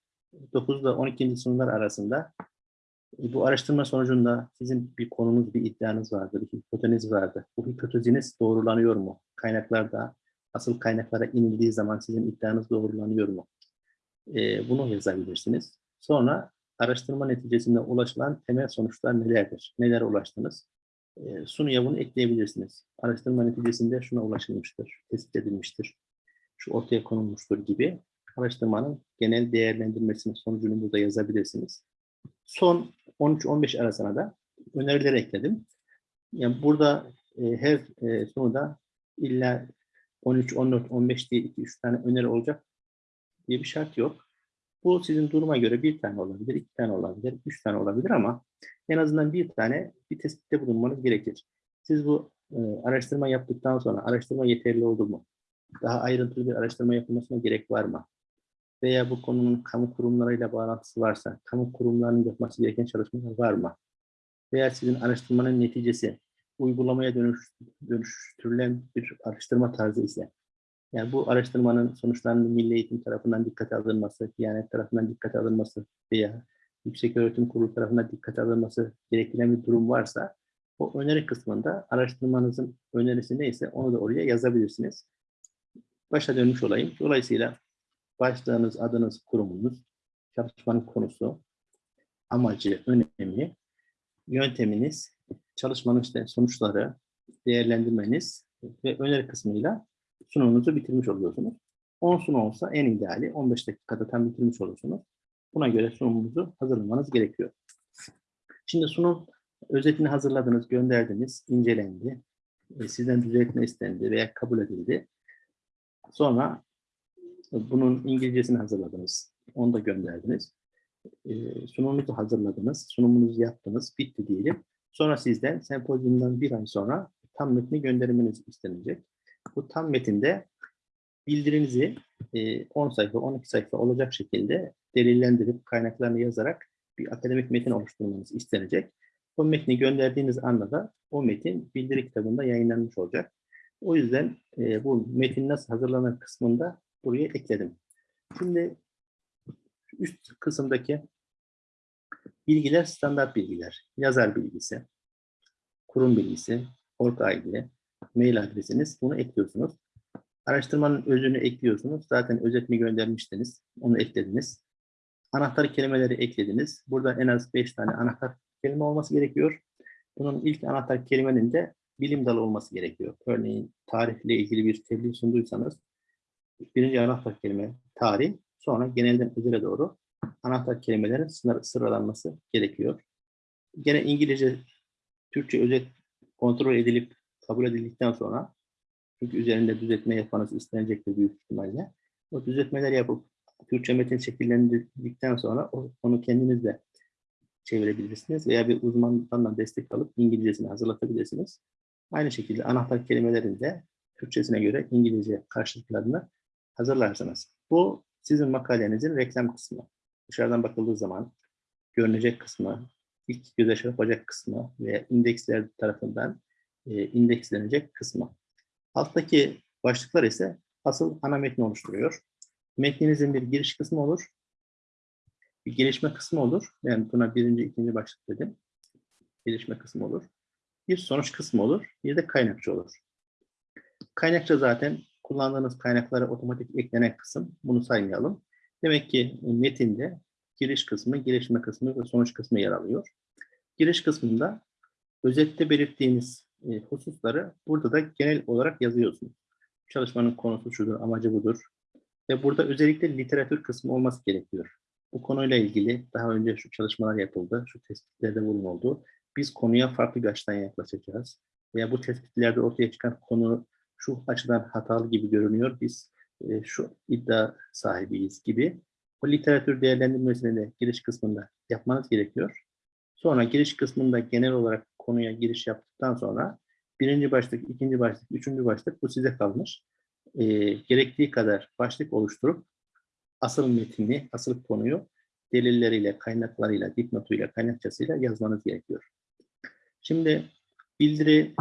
S1: 9 ile 12. sunular arasında Bu araştırma sonucunda sizin bir konunuz, bir iddianız vardı, bir hipoteziniz vardı. Bu hipoteziniz doğrulanıyor mu? Kaynaklarda, asıl kaynaklara inildiği zaman sizin iddianız doğrulanıyor mu? E, bunu yazabilirsiniz. Sonra araştırma neticesinde ulaşılan temel sonuçlar nelerdir? Neler ulaştınız? E, sunuya bunu ekleyebilirsiniz. Araştırma neticesinde şuna ulaşılmıştır, tespit edilmiştir, şu ortaya konulmuştur gibi araştırmanın genel değerlendirmesinin sonucunu burada yazabilirsiniz. Son 13-15 arasına da önerileri ekledim. Yani burada e, her e, sunuda illa 13, 14, 15 diye 2-3 tane öneri olacak diye bir şart yok. Bu sizin duruma göre bir tane olabilir, iki tane olabilir, üç tane olabilir ama en azından bir tane bir tespitte bulunmanız gerekir. Siz bu e, araştırma yaptıktan sonra araştırma yeterli oldu mu? Daha ayrıntılı bir araştırma yapılmasına gerek var mı? Veya bu konunun kamu kurumlarıyla bağlantısı varsa, kamu kurumlarının yapması gereken çalışmalar var mı? Veya sizin araştırmanın neticesi uygulamaya dönüş, dönüştürülen bir araştırma tarzı ise, yani bu araştırmanın sonuçlarının Milli Eğitim tarafından dikkate alınması, Diyanet tarafından dikkate alınması veya Yüksek Öğretim Kurulu tarafından dikkate alınması gerektiren bir durum varsa, o öneri kısmında araştırmanızın önerisi neyse onu da oraya yazabilirsiniz. Başa dönmüş olayım. Dolayısıyla başlığınız, adınız, kurumunuz, çalışmanın konusu, amacı, önemi, yönteminiz, çalışmanın işte sonuçları, değerlendirmeniz ve öneri kısmıyla sunumunuzu bitirmiş oluyorsunuz. 10 sunum olsa en ideali 15 dakikada tam bitirmiş olursunuz. Buna göre sunumunuzu hazırlamanız gerekiyor. Şimdi sunum özetini hazırladınız, gönderdiniz, incelendi, e, sizden düzeltme istendi veya kabul edildi. Sonra bunun İngilizcesini hazırladınız, onu da gönderdiniz. E, sunumunuzu hazırladınız, sunumunuzu yaptınız, bitti diyelim. Sonra sizden sempozyumdan bir ay sonra tam metni göndermeniz istenecek. Bu tam metinde bildirinizi e, 10 sayfa, 12 sayfa olacak şekilde delillendirip kaynaklarını yazarak bir akademik metin oluşturmanız istenecek. O metni gönderdiğiniz anda da o metin bildiri kitabında yayınlanmış olacak. O yüzden e, bu metin nasıl hazırlanır kısmında buraya ekledim. Şimdi üst kısımdaki bilgiler standart bilgiler. Yazar bilgisi, kurum bilgisi, org ID, mail adresiniz bunu ekliyorsunuz. Araştırmanın özünü ekliyorsunuz. Zaten özetini göndermiştiniz. Onu eklediniz. Anahtar kelimeleri eklediniz. Burada en az 5 tane anahtar kelime olması gerekiyor. Bunun ilk anahtar kelimenin de bilim dalı olması gerekiyor. Örneğin tarihle ilgili bir tebliğ sunduysanız birinci anahtar kelime tarih, sonra genelden özele doğru anahtar kelimelerin sınır, sıralanması gerekiyor. Gene İngilizce, Türkçe özet kontrol edilip kabul edildikten sonra çünkü üzerinde düzeltme yapmanız istenecektir büyük ihtimalle. O düzeltmeler yapıp Türkçe metin şekillendirdikten sonra onu kendiniz de çevirebilirsiniz veya bir uzmandan da destek alıp İngilizcesini hazırlatabilirsiniz. Aynı şekilde anahtar kelimelerin de Türkçesine göre İngilizce karşılıklarını hazırlarsınız. Bu sizin makalenizin reklam kısmı. Dışarıdan bakıldığı zaman görünecek kısmı, ilk göze çarpacak kısmı ve indeksler tarafından e, indekslenecek kısmı. Alttaki başlıklar ise asıl ana metni oluşturuyor. Metninizin bir giriş kısmı olur. Bir gelişme kısmı olur. Yani buna birinci, ikinci başlık dedim. Gelişme kısmı olur. Bir sonuç kısmı olur. Bir de kaynakça olur. Kaynakça zaten kullandığınız kaynaklara otomatik eklenen kısım. Bunu saymayalım. Demek ki metinde giriş kısmı, gelişme kısmı ve sonuç kısmı yer alıyor. Giriş kısmında özette belirttiğiniz e, hususları burada da genel olarak yazıyorsunuz. Çalışmanın konusu şudur, amacı budur. Ve burada özellikle literatür kısmı olması gerekiyor. Bu konuyla ilgili daha önce şu çalışmalar yapıldı, şu tespitlerde bulunuldu. Biz konuya farklı bir açıdan yaklaşacağız. Veya bu tespitlerde ortaya çıkan konu şu açıdan hatalı gibi görünüyor. Biz e, şu iddia sahibiyiz gibi. O literatür değerlendirmesini de giriş kısmında yapmanız gerekiyor. Sonra giriş kısmında genel olarak konuya giriş yaptıktan sonra birinci başlık, ikinci başlık, üçüncü başlık bu size kalmış. E, gerektiği kadar başlık oluşturup asıl metni, asıl konuyu delilleriyle, kaynaklarıyla, dipnotuyla, kaynakçasıyla yazmanız gerekiyor. Şimdi bildiri,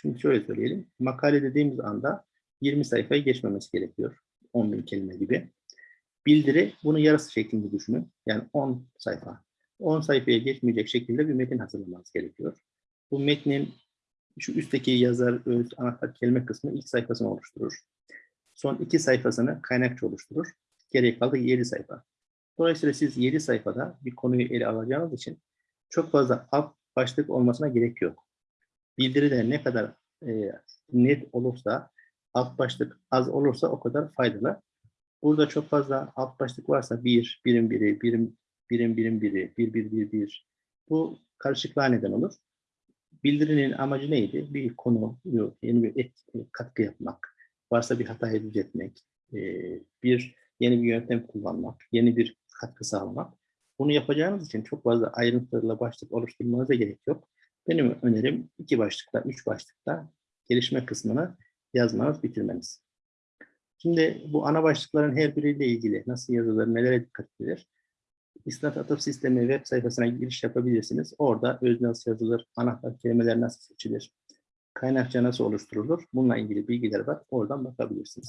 S1: şimdi şöyle söyleyelim, makale dediğimiz anda 20 sayfayı geçmemesi gerekiyor. 10 bin kelime gibi. Bildiri, bunu yarısı şeklinde düşünün. Yani 10 sayfa. 10 sayfaya geçmeyecek şekilde bir metin hazırlamanız gerekiyor. Bu metnin şu üstteki yazar, öz, anahtar kelime kısmı ilk sayfasını oluşturur. Son iki sayfasını kaynakça oluşturur. Geriye kaldı 7 sayfa. Dolayısıyla siz 7 sayfada bir konuyu ele alacağınız için çok fazla alt başlık olmasına gerek yok. Bildiride ne kadar e, net olursa, alt başlık az olursa o kadar faydalı. Burada çok fazla alt başlık varsa bir, birim biri, birim, birim birim biri, bir, bir, bir, bir. Bu karışıklığa neden olur. Bildirinin amacı neydi? Bir konu, yeni bir et, katkı yapmak, varsa bir hatayı düzeltmek, e, bir yeni bir yöntem kullanmak, yeni bir katkı sağlamak. Bunu yapacağınız için çok fazla ayrıntılarla başlık oluşturmanıza gerek yok. Benim önerim iki başlıkta, üç başlıkta gelişme kısmını yazmanız, bitirmeniz. Şimdi bu ana başlıkların her biriyle ilgili nasıl yazılır, nelere dikkat edilir? İstat Atıf Sistemi web sayfasına giriş yapabilirsiniz. Orada öz nasıl yazılır, anahtar kelimeler nasıl seçilir, kaynakça nasıl oluşturulur? Bununla ilgili bilgiler var. Oradan bakabilirsiniz.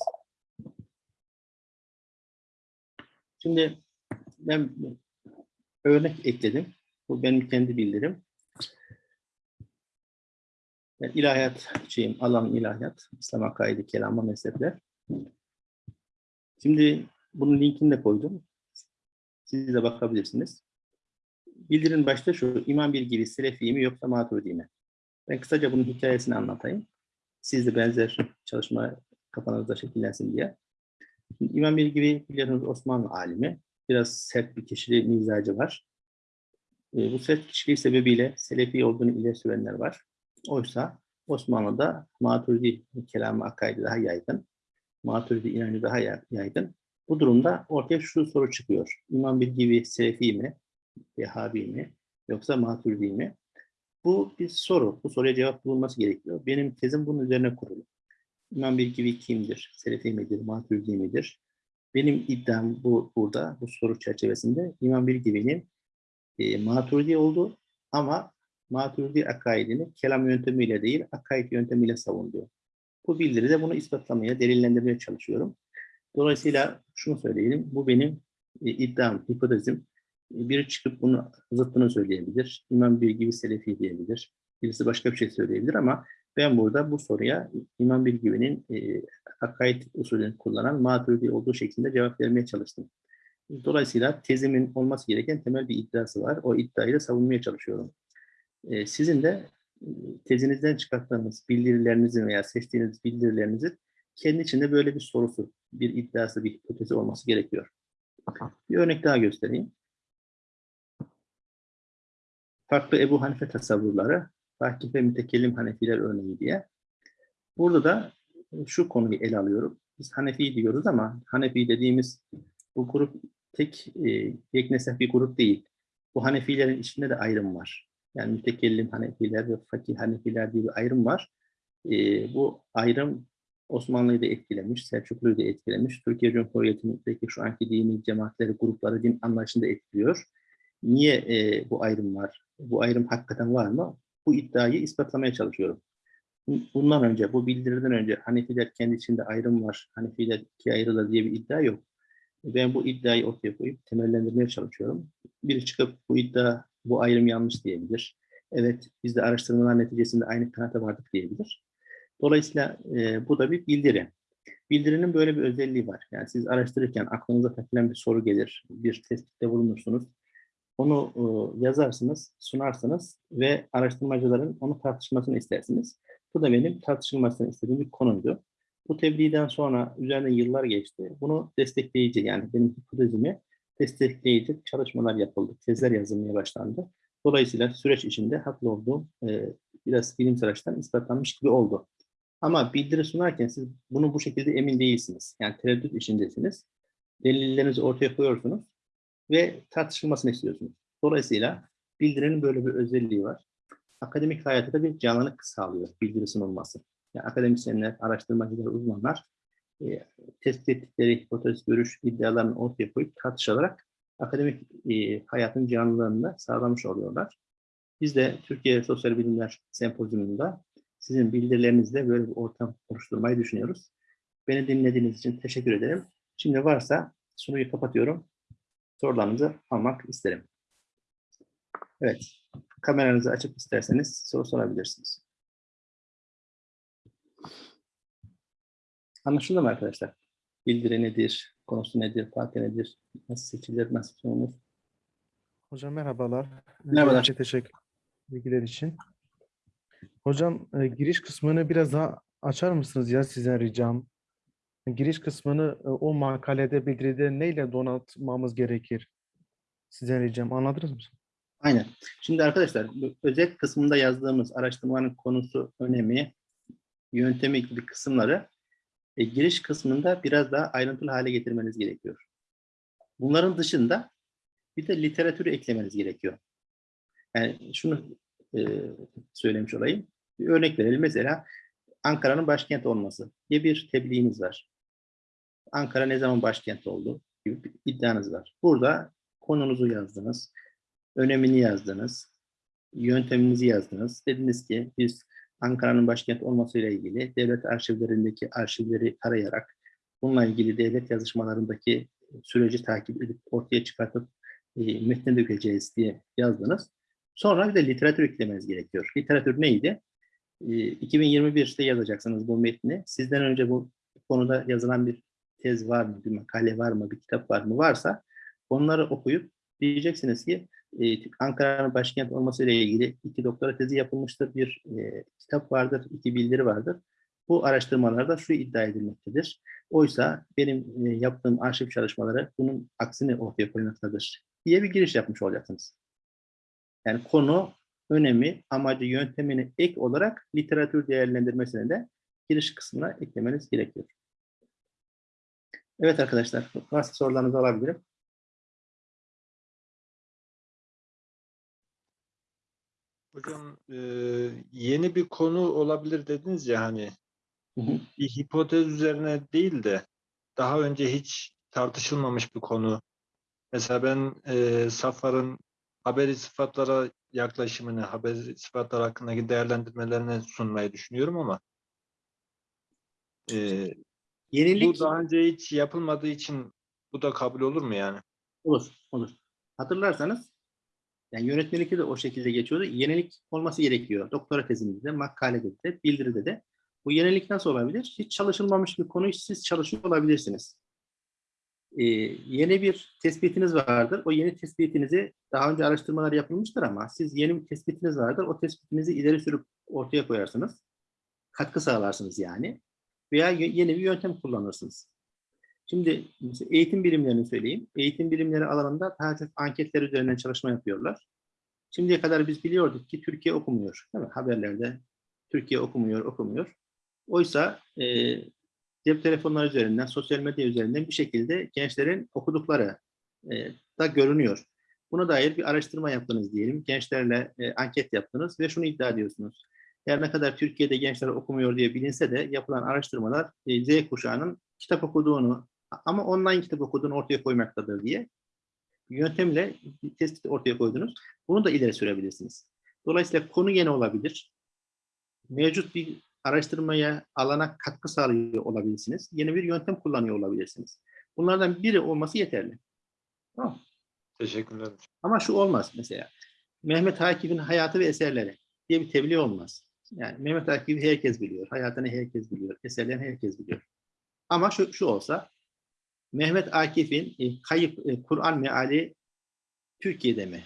S1: Şimdi ben örnek ekledim. Bu benim kendi bildirim. Yani ilahiyat şeyim, alan ilahiyat, İslam akaidi, kelama, mezhepler. Şimdi bunun linkini de koydum. Siz de bakabilirsiniz. Bildirin başta şu, İmam bir gibi Selefi mi yoksa Maturidi mi? Ben kısaca bunun hikayesini anlatayım. Siz de benzer çalışma kafanızda şekillensin diye. Şimdi İmam bir gibi biliyorsunuz Osmanlı alimi. Biraz sert bir kişiliği, mizacı var. E, bu sert kişiliği sebebiyle Selefi olduğunu ileri sürenler var. Oysa Osmanlı'da Maturidi kelamı akaidi daha yaygın. Maturidi inancı daha yaygın. Bu durumda ortaya şu soru çıkıyor. İmam bir gibi Selefi mi, Vehhabi mi, yoksa Maturidi mi? Bu bir soru. Bu soruya cevap bulunması gerekiyor. Benim tezim bunun üzerine kurulu. İmam bir gibi kimdir? Selefi midir? Maturidi midir? Benim iddiam bu burada, bu soru çerçevesinde İmam bir gibinin e, Maturidi oldu ama Maturidi akaidini kelam yöntemiyle değil, akaid yöntemiyle savundu. Bu bildiride bunu ispatlamaya, delillendirmeye çalışıyorum. Dolayısıyla şunu söyleyelim, bu benim e, iddiam, hipotezim. E, biri çıkıp bunu zıttını söyleyebilir, İmam bir gibi Selefi diyebilir, birisi başka bir şey söyleyebilir ama ben burada bu soruya İmam bir gibinin e, akaid usulünü kullanan Maturidi olduğu şeklinde cevap vermeye çalıştım. Dolayısıyla tezimin olması gereken temel bir iddiası var. O iddiayı da savunmaya çalışıyorum. Ee, sizin de tezinizden çıkarttığınız bildirilerinizin veya seçtiğiniz bildirilerinizin kendi içinde böyle bir sorusu, bir iddiası, bir hipotezi olması gerekiyor. Bir örnek daha göstereyim. Farklı Ebu Hanife tasavvurları, Fakih ve Mütekellim Hanefiler örneği diye. Burada da şu konuyu ele alıyorum. Biz Hanefi diyoruz ama Hanefi dediğimiz bu grup tek e, yeknesef bir grup değil. Bu Hanefilerin içinde de ayrım var. Yani mütekellim Hanefiler ve fakih Hanefiler diye bir ayrım var. E, bu ayrım Osmanlı'yı da etkilemiş, Selçuklu'yu da etkilemiş. Türkiye Cumhuriyeti'ndeki şu anki dini cemaatleri, grupları, din anlayışını da etkiliyor. Niye e, bu ayrım var? Bu ayrım hakikaten var mı? Bu iddiayı ispatlamaya çalışıyorum. Bundan önce, bu bildiriden önce Hanefiler kendi içinde ayrım var, Hanefiler ikiye ayrılır diye bir iddia yok. Ben bu iddiayı ortaya koyup temellendirmeye çalışıyorum. Biri çıkıp bu iddia, bu ayrım yanlış diyebilir. Evet, biz de araştırmalar neticesinde aynı kanata vardık diyebilir. Dolayısıyla e, bu da bir bildiri. Bildirinin böyle bir özelliği var. Yani siz araştırırken aklınıza takılan bir soru gelir, bir tespitte bulunursunuz. Onu e, yazarsınız, sunarsınız ve araştırmacıların onu tartışmasını istersiniz. Bu da benim tartışılmasını istediğim bir konuydu. Bu tebliğden sonra üzerinden yıllar geçti. Bunu destekleyici yani benim hipotezimi destekleyici çalışmalar yapıldı. Tezler yazılmaya başlandı. Dolayısıyla süreç içinde haklı olduğum e, biraz bilimsel açıdan ispatlanmış gibi oldu. Ama bildiri sunarken siz bunu bu şekilde emin değilsiniz. Yani tereddüt içindesiniz. Delillerinizi ortaya koyuyorsunuz ve tartışılmasını istiyorsunuz. Dolayısıyla bildirinin böyle bir özelliği var. Akademik hayata da bir canlılık sağlıyor bildiri sunulması yani akademisyenler, araştırmacılar, uzmanlar e, tespit ettikleri hipotez, görüş, iddialarını ortaya koyup tartışarak akademik e, hayatın canlılığını sağlamış oluyorlar. Biz de Türkiye Sosyal Bilimler Sempozyumunda sizin bildirilerinizle böyle bir ortam oluşturmayı düşünüyoruz. Beni dinlediğiniz için teşekkür ederim. Şimdi varsa sunuyu kapatıyorum. Sorularınızı almak isterim. Evet. Kameranızı açıp isterseniz soru sorabilirsiniz. Anlaşıldı mı arkadaşlar? Bildiri nedir? Konusu nedir? Parti nedir? Nasıl seçilir? Nasıl sunulur?
S2: Hocam merhabalar.
S1: Merhabalar.
S2: Öncelikle teşekkür bilgiler için. Hocam e, giriş kısmını biraz daha açar mısınız ya sizden ricam? Giriş kısmını e, o makalede bildiride neyle donatmamız gerekir? Sizden ricam anladınız mı?
S1: Aynen. Şimdi arkadaşlar özet kısmında yazdığımız araştırmanın konusu, önemi, yöntemi gibi kısımları e, giriş kısmında biraz daha ayrıntılı hale getirmeniz gerekiyor. Bunların dışında bir de literatürü eklemeniz gerekiyor. Yani şunu e, söylemiş olayım. Bir örnek verelim. Mesela Ankara'nın başkent olması diye bir tebliğiniz var. Ankara ne zaman başkent oldu gibi bir iddianız var. Burada konunuzu yazdınız, önemini yazdınız, yönteminizi yazdınız. Dediniz ki biz Ankara'nın başkent olmasıyla ilgili devlet arşivlerindeki arşivleri tarayarak bununla ilgili devlet yazışmalarındaki süreci takip edip ortaya çıkartıp e, metne dökeceğiz diye yazdınız. Sonra bir de literatür eklemeniz gerekiyor. Literatür neydi? E, 2021'de yazacaksınız bu metni. Sizden önce bu konuda yazılan bir tez var mı, bir makale var mı, bir kitap var mı? Varsa onları okuyup diyeceksiniz ki e, Ankara'nın başkent olmasıyla ilgili iki doktora tezi yapılmıştır, bir e, kitap vardır, iki bildiri vardır. Bu araştırmalarda şu iddia edilmektedir. Oysa benim e, yaptığım arşiv çalışmaları bunun aksini ortaya koymaktadır diye bir giriş yapmış olacaksınız. Yani konu, önemi, amacı, yöntemini ek olarak literatür değerlendirmesine de giriş kısmına eklemeniz gerekiyor. Evet arkadaşlar, varsa sorularınızı alabilirim.
S3: E, yeni bir konu olabilir dediniz ya hani
S1: Hı hı.
S3: bir hipotez üzerine değil de daha önce hiç tartışılmamış bir konu. Mesela ben e, Safar'ın haberi sıfatlara yaklaşımını, haberi sıfatlar hakkındaki değerlendirmelerini sunmayı düşünüyorum ama e,
S1: Yenilik
S3: bu daha önce hiç yapılmadığı için bu da kabul olur mu yani?
S1: Olur, olur. Hatırlarsanız yani yönetmelikte de o şekilde geçiyordu. Yenilik olması gerekiyor. Doktora tezimizde, makalede de, bildiride de. Bu yenilik nasıl olabilir? Hiç çalışılmamış bir konuyu siz çalışıyor olabilirsiniz. Ee, yeni bir tespitiniz vardır. O yeni tespitinizi daha önce araştırmalar yapılmıştır ama siz yeni bir tespitiniz vardır. O tespitinizi ileri sürüp ortaya koyarsınız. Katkı sağlarsınız yani. Veya yeni bir yöntem kullanırsınız. Şimdi eğitim bilimlerini söyleyeyim. Eğitim bilimleri alanında daha çok anketler üzerinden çalışma yapıyorlar. Şimdiye kadar biz biliyorduk ki Türkiye okumuyor. Değil mi? Haberlerde Türkiye okumuyor, okumuyor. Oysa e, cep telefonları üzerinden, sosyal medya üzerinden bir şekilde gençlerin okudukları e, da görünüyor. Buna dair bir araştırma yaptınız diyelim. Gençlerle e, anket yaptınız ve şunu iddia ediyorsunuz. Her ne kadar Türkiye'de gençler okumuyor diye bilinse de yapılan araştırmalar e, Z kuşağının kitap okuduğunu ama online kitap okuduğunu ortaya koymaktadır diye yöntemle tespit ortaya koydunuz. Bunu da ileri sürebilirsiniz. Dolayısıyla konu yeni olabilir. Mevcut bir araştırmaya, alana katkı sağlıyor olabilirsiniz. Yeni bir yöntem kullanıyor olabilirsiniz. Bunlardan biri olması yeterli. Tamam.
S3: Teşekkürler.
S1: Ama şu olmaz mesela. Mehmet Akif'in hayatı ve eserleri diye bir tebliğ olmaz. Yani Mehmet Akif'i herkes biliyor. Hayatını herkes biliyor. Eserlerini herkes biliyor. Ama şu, şu olsa Mehmet Akif'in e, kayıp e, Kur'an meali Türkiye'de mi?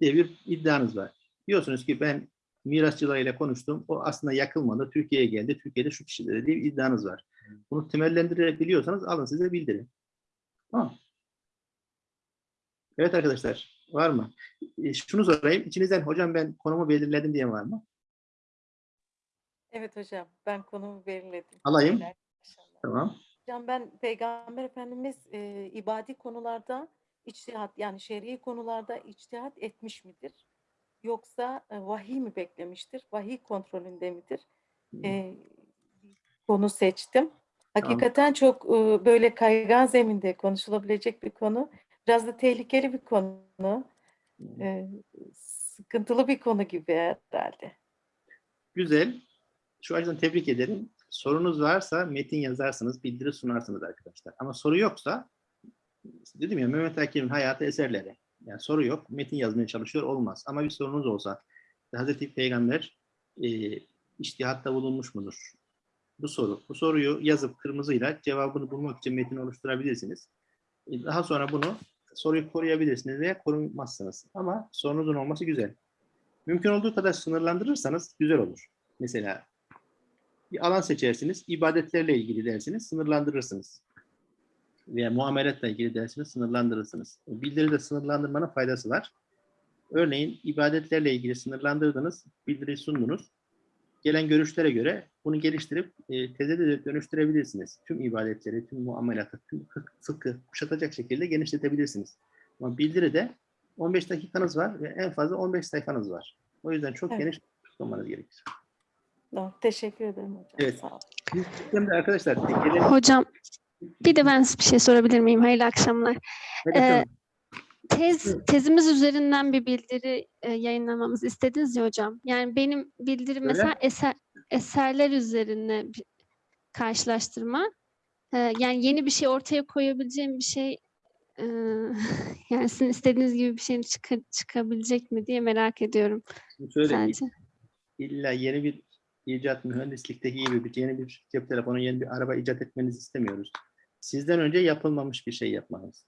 S1: diye bir iddianız var. Diyorsunuz ki ben mirasçılarıyla konuştum. O aslında yakılmadı. Türkiye'ye geldi. Türkiye'de şu kişilere diye bir iddianız var. Bunu temellendirebiliyorsanız alın size bildirin. Tamam. Evet arkadaşlar. Var mı? E, Şunu sorayım. İçinizden hocam ben konumu belirledim diye var mı?
S4: Evet hocam, ben konumu belirledim.
S1: Alayım. Tamam.
S4: Hocam ben Peygamber Efendimiz e, ibadi konularda içtihat yani şer'i konularda içtihat etmiş midir? Yoksa e, vahiy mi beklemiştir? Vahiy kontrolünde midir? E, konu seçtim. Hakikaten çok e, böyle kaygan zeminde konuşulabilecek bir konu. Biraz da tehlikeli bir konu. E, sıkıntılı bir konu gibi herhalde.
S1: Güzel. Şu açıdan tebrik ederim. Sorunuz varsa metin yazarsınız, bildiri sunarsınız arkadaşlar. Ama soru yoksa dedim ya Mehmet Akif'in hayatı eserleri. Yani soru yok. Metin yazmaya çalışıyor olmaz. Ama bir sorunuz olsa Hazreti Peygamber e, iştihatta bulunmuş mudur? Bu soru. Bu soruyu yazıp kırmızıyla cevabını bulmak için metin oluşturabilirsiniz. E, Daha sonra bunu soruyu koruyabilirsiniz veya korumazsınız. Ama sorunuzun olması güzel. Mümkün olduğu kadar sınırlandırırsanız güzel olur. Mesela bir alan seçersiniz, ibadetlerle ilgili dersiniz, sınırlandırırsınız. Veya muameletle ilgili dersiniz, sınırlandırırsınız. Bildiride sınırlandırmanın faydası var. Örneğin ibadetlerle ilgili sınırlandırdınız, bildiri sundunuz. Gelen görüşlere göre bunu geliştirip e, teze de dönüştürebilirsiniz. Tüm ibadetleri, tüm muamelatı, tüm fık- fıkhı kuşatacak şekilde genişletebilirsiniz. Ama bildiride 15 dakikanız var ve en fazla 15 sayfanız var. O yüzden çok
S4: Evet.
S1: geniş tutmanız gerekir.
S4: Doğru. Teşekkür ederim hocam.
S1: Evet.
S4: Sağ olun.
S1: Biz sistemde arkadaşlar gelen
S5: Hocam bir de ben bir şey sorabilir miyim? Hayırlı akşamlar. Ee, tez tezimiz üzerinden bir bildiri e, yayınlamamızı istediniz ya hocam. Yani benim bildirim
S1: Öyle.
S5: mesela eser, eserler üzerine bir karşılaştırma. Ee, yani yeni bir şey ortaya koyabileceğim bir şey e, yani sizin istediğiniz gibi bir şey çıka- çıkabilecek mi diye merak ediyorum
S1: şöyle
S5: sadece.
S1: illa yeni bir icat mühendislikteki gibi bir yeni bir cep telefonu, yeni bir araba icat etmenizi istemiyoruz. Sizden önce yapılmamış bir şey yapmanız.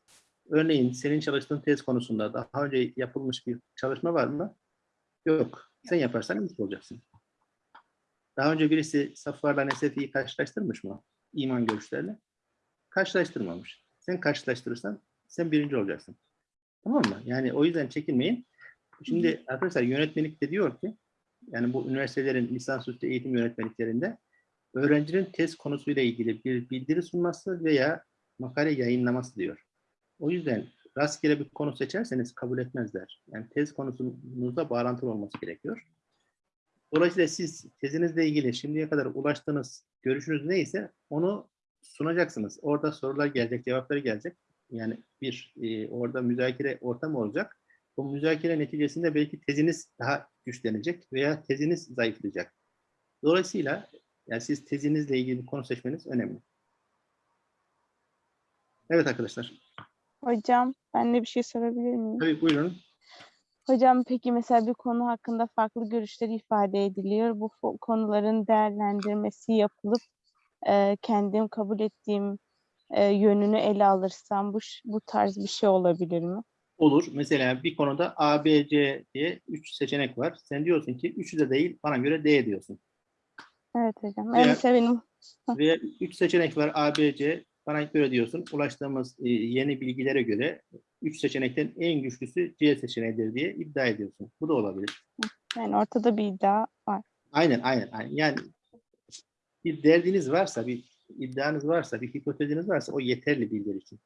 S1: Örneğin senin çalıştığın tez konusunda daha önce yapılmış bir çalışma var mı? Yok. Sen yaparsan ilk olacaksın. Daha önce birisi Safvar'la Nesefi'yi karşılaştırmış mı? İman görüşlerle. Karşılaştırmamış. Sen karşılaştırırsan sen birinci olacaksın. Tamam mı? Yani o yüzden çekinmeyin. Şimdi arkadaşlar yönetmelik de diyor ki yani bu üniversitelerin lisansüstü eğitim yönetmeliklerinde öğrencinin tez konusuyla ilgili bir bildiri sunması veya makale yayınlaması diyor. O yüzden rastgele bir konu seçerseniz kabul etmezler. Yani tez konusunuzla bağlantılı olması gerekiyor. Dolayısıyla siz tezinizle ilgili şimdiye kadar ulaştığınız görüşünüz neyse onu sunacaksınız. Orada sorular gelecek, cevapları gelecek. Yani bir e, orada müzakere ortamı olacak. Bu müzakere neticesinde belki teziniz daha güçlenecek veya teziniz zayıflayacak. Dolayısıyla yani siz tezinizle ilgili bir konu seçmeniz önemli. Evet arkadaşlar.
S6: Hocam ben de bir şey sorabilir miyim?
S1: Tabii buyurun.
S6: Hocam peki mesela bir konu hakkında farklı görüşler ifade ediliyor. Bu konuların değerlendirmesi yapılıp e, kendim kabul ettiğim e, yönünü ele alırsam bu bu tarz bir şey olabilir mi?
S1: Olur. Mesela bir konuda A, B, C diye üç seçenek var. Sen diyorsun ki üçü de değil bana göre D diyorsun.
S6: Evet hocam.
S1: Veya-
S6: mesela benim
S1: Veya üç seçenek var A, B, C. Bana göre diyorsun. Ulaştığımız e, yeni bilgilere göre üç seçenekten en güçlüsü C seçeneğidir diye iddia ediyorsun. Bu da olabilir.
S6: yani ortada bir iddia var.
S1: Aynen, aynen, aynen. Yani bir derdiniz varsa, bir iddianız varsa, bir hipoteziniz varsa o yeterli bilgiler için.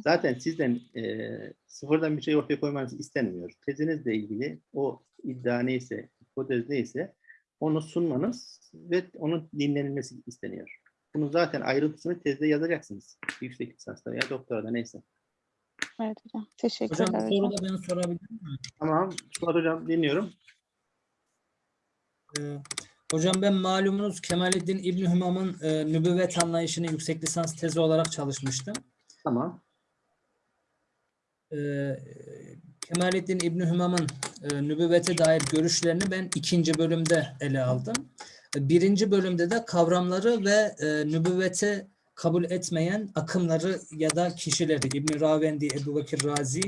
S1: Zaten sizden e, sıfırdan bir şey ortaya koymanız istenmiyor. Tezinizle ilgili o iddia neyse, hipotez neyse onu sunmanız ve onun dinlenilmesi isteniyor. Bunun zaten ayrıntısını tezde yazacaksınız. Yüksek lisansta veya doktorada neyse.
S6: Evet hocam. Teşekkürler
S7: hocam. soru da ben sorabilir miyim?
S1: Tamam, Suat Hocam dinliyorum.
S7: Ee, hocam ben malumunuz Kemalettin İbni Hümam'ın e, nübüvvet anlayışını yüksek lisans tezi olarak çalışmıştım.
S1: Tamam.
S7: Ee, Kemalettin İbni Hümam'ın e, nübüvvete dair görüşlerini ben ikinci bölümde ele aldım. E, Birinci bölümde de kavramları ve e, nübüvvete kabul etmeyen akımları ya da kişileri İbn Ravendi, Ebu Bekir Razi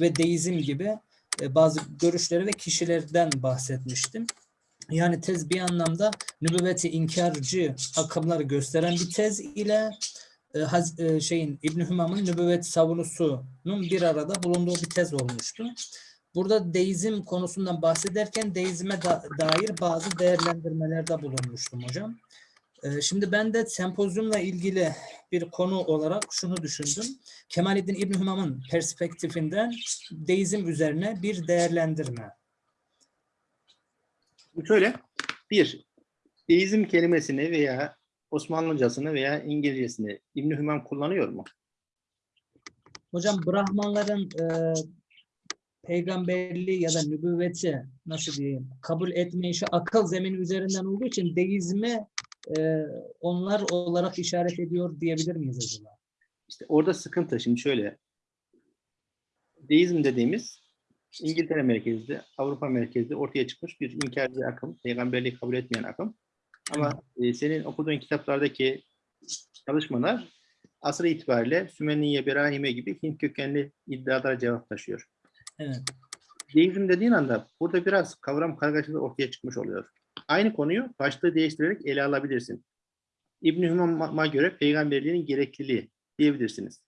S7: ve deizm gibi e, bazı görüşleri ve kişilerden bahsetmiştim. Yani tez bir anlamda nübüvveti inkarcı akımları gösteren bir tez ile e, Haz- e, şeyin İbn Hümam'ın nübüvvet savunusunun bir arada bulunduğu bir tez olmuştu. Burada deizm konusundan bahsederken deizme da- dair bazı değerlendirmelerde bulunmuştum hocam. E, Şimdi ben de sempozyumla ilgili bir konu olarak şunu düşündüm. Kemalettin İbn Hümam'ın perspektifinden deizm üzerine bir değerlendirme.
S1: Şöyle, bir, deizm kelimesini veya Osmanlıcasını veya İngilizcesini İbn Hümam kullanıyor mu?
S7: Hocam Brahmanların e, peygamberliği ya da nübüvveti nasıl diyeyim kabul etme işi akıl zemini üzerinden olduğu için deizme e, onlar olarak işaret ediyor diyebilir miyiz acaba?
S1: İşte orada sıkıntı. Şimdi şöyle, deizm dediğimiz İngiltere merkezli, Avrupa merkezli ortaya çıkmış bir inkarcı akım, peygamberliği kabul etmeyen akım. Ama e, senin okuduğun kitaplardaki çalışmalar asır itibariyle Sümeniye, Berahime gibi Hint kökenli iddialara cevap taşıyor.
S7: Evet.
S1: Deizm dediğin anda burada biraz kavram kargaşası ortaya çıkmış oluyor. Aynı konuyu başlığı değiştirerek ele alabilirsin. İbn-i Hümam'a göre peygamberliğin gerekliliği diyebilirsiniz.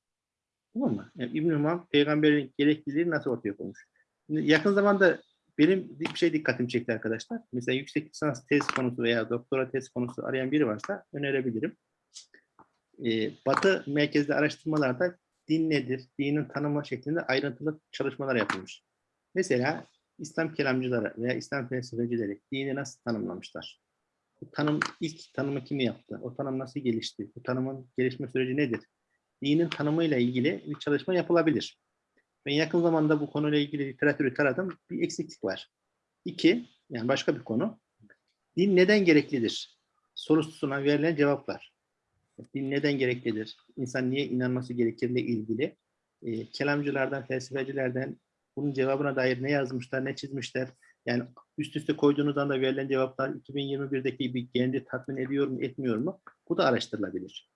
S1: Tamam mı? Yani İbn-i Hümam peygamberliğin gerekliliği nasıl ortaya koymuş? Yakın zamanda benim bir şey dikkatimi çekti arkadaşlar. Mesela yüksek lisans tez konusu veya doktora tez konusu arayan biri varsa önerebilirim. Ee, Batı merkezli araştırmalarda din nedir, dinin tanımı şeklinde ayrıntılı çalışmalar yapılmış. Mesela İslam kelamcıları veya İslam felsefecileri dini nasıl tanımlamışlar? Bu tanım ilk tanımı kim yaptı? O tanım nasıl gelişti? Bu tanımın gelişme süreci nedir? Dinin tanımıyla ilgili bir çalışma yapılabilir. Ben yakın zamanda bu konuyla ilgili literatürü taradım. Bir eksiklik var. İki, yani başka bir konu. Din neden gereklidir? Sorusuna verilen cevaplar. Din neden gereklidir? İnsan niye inanması gerekirle ilgili e, kelamcılardan, felsefecilerden bunun cevabına dair ne yazmışlar, ne çizmişler. Yani üst üste koyduğunuz anda verilen cevaplar 2021'deki bir gendi tatmin ediyor mu, etmiyor mu? Bu da araştırılabilir.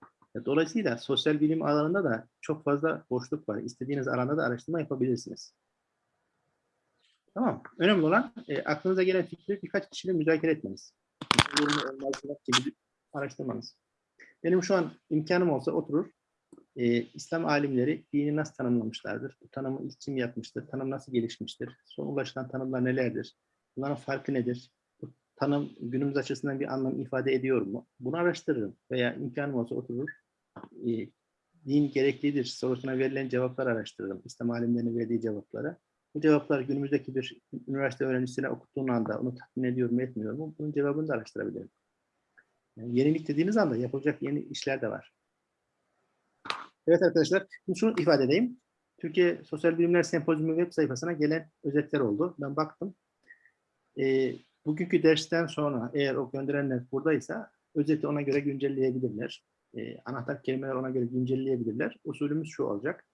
S1: Dolayısıyla sosyal bilim alanında da çok fazla boşluk var. İstediğiniz alanda da araştırma yapabilirsiniz. Tamam. Önemli olan e, aklınıza gelen fikri birkaç kişiyle müzakere etmeniz. Gibi araştırmanız. Benim şu an imkanım olsa oturur, e, İslam alimleri dini nasıl tanımlamışlardır? Bu tanımı ilk kim yapmıştır? Tanım nasıl gelişmiştir? Son ulaşılan tanımlar nelerdir? Bunların farkı nedir? Bu tanım günümüz açısından bir anlam ifade ediyor mu? Bunu araştırırım veya imkanım olsa oturur, e, din gereklidir sorusuna verilen cevaplar araştırırım. İslam alimlerinin verdiği cevapları. Bu cevaplar günümüzdeki bir üniversite öğrencisine okuttuğun anda onu tatmin ediyor mu etmiyor mu? Bunun cevabını da araştırabilirim. Yani yenilik dediğiniz anda yapılacak yeni işler de var. Evet arkadaşlar, şunu ifade edeyim. Türkiye Sosyal Bilimler Sempozyumu web sayfasına gelen özetler oldu. Ben baktım. Ee, bugünkü dersten sonra eğer o gönderenler buradaysa özeti ona göre güncelleyebilirler. Ee, anahtar kelimeler ona göre güncelleyebilirler. Usulümüz şu olacak.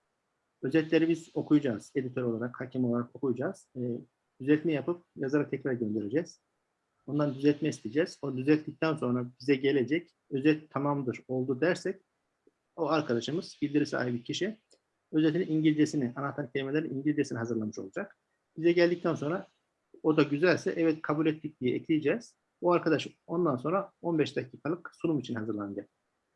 S1: Özetleri biz okuyacağız. Editör olarak, hakem olarak okuyacağız. Ee, düzeltme yapıp yazara tekrar göndereceğiz. Ondan düzeltme isteyeceğiz. O düzelttikten sonra bize gelecek. Özet tamamdır, oldu dersek o arkadaşımız, bildiri sahibi kişi özetin İngilizcesini, anahtar kelimelerin İngilizcesini hazırlamış olacak. Bize geldikten sonra o da güzelse evet kabul ettik diye ekleyeceğiz. O arkadaş ondan sonra 15 dakikalık sunum için hazırlanacak.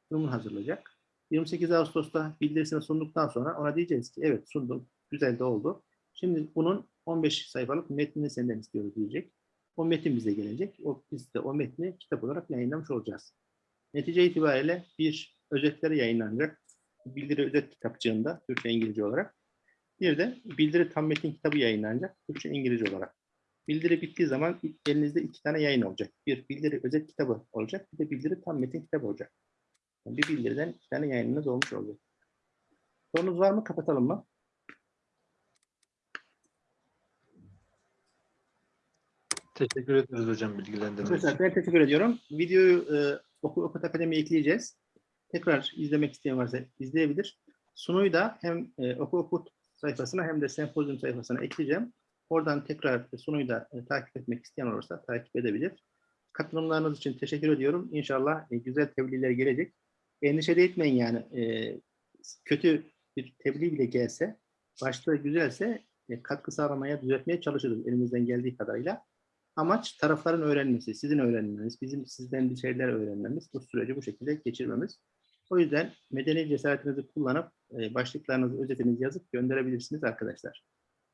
S1: Sunumunu hazırlayacak. 28 Ağustos'ta bildirisini sunduktan sonra ona diyeceğiz ki evet sundum, güzel de oldu. Şimdi bunun 15 sayfalık metnini senden istiyoruz diyecek. O metin bize gelecek. O, biz de o metni kitap olarak yayınlamış olacağız. Netice itibariyle bir özetleri yayınlanacak. Bildiri özet kitapçığında Türkçe İngilizce olarak. Bir de bildiri tam metin kitabı yayınlanacak Türkçe İngilizce olarak. Bildiri bittiği zaman elinizde iki tane yayın olacak. Bir bildiri özet kitabı olacak. Bir de bildiri tam metin kitabı olacak. Yani bir bildiriden iki tane yayınınız olmuş olacak. Sorunuz var mı? Kapatalım mı?
S3: Teşekkür ederiz hocam bilgilendirme için.
S1: Ben teşekkür ediyorum. Videoyu e, Okul Okut Akademi'ye ekleyeceğiz. Tekrar izlemek isteyen varsa izleyebilir. Sunuyu da hem e, Okul Okut sayfasına hem de sempozyum sayfasına ekleyeceğim. Oradan tekrar sunuyu da e, takip etmek isteyen olursa takip edebilir. Katılımlarınız için teşekkür ediyorum. İnşallah e, güzel tebliğler gelecek. Endişe de etmeyin yani. E, kötü bir tebliğ bile gelse, başlığı güzelse e, katkı sağlamaya, düzeltmeye çalışırız elimizden geldiği kadarıyla. Amaç tarafların öğrenmesi, sizin öğrenmeniz, bizim sizden bir şeyler öğrenmemiz, bu süreci bu şekilde geçirmemiz. O yüzden medeni cesaretinizi kullanıp e, başlıklarınızı, özetinizi yazıp gönderebilirsiniz arkadaşlar.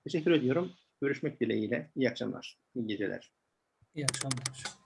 S1: Teşekkür ediyorum. Görüşmek dileğiyle. İyi akşamlar, iyi geceler.
S7: İyi akşamlar.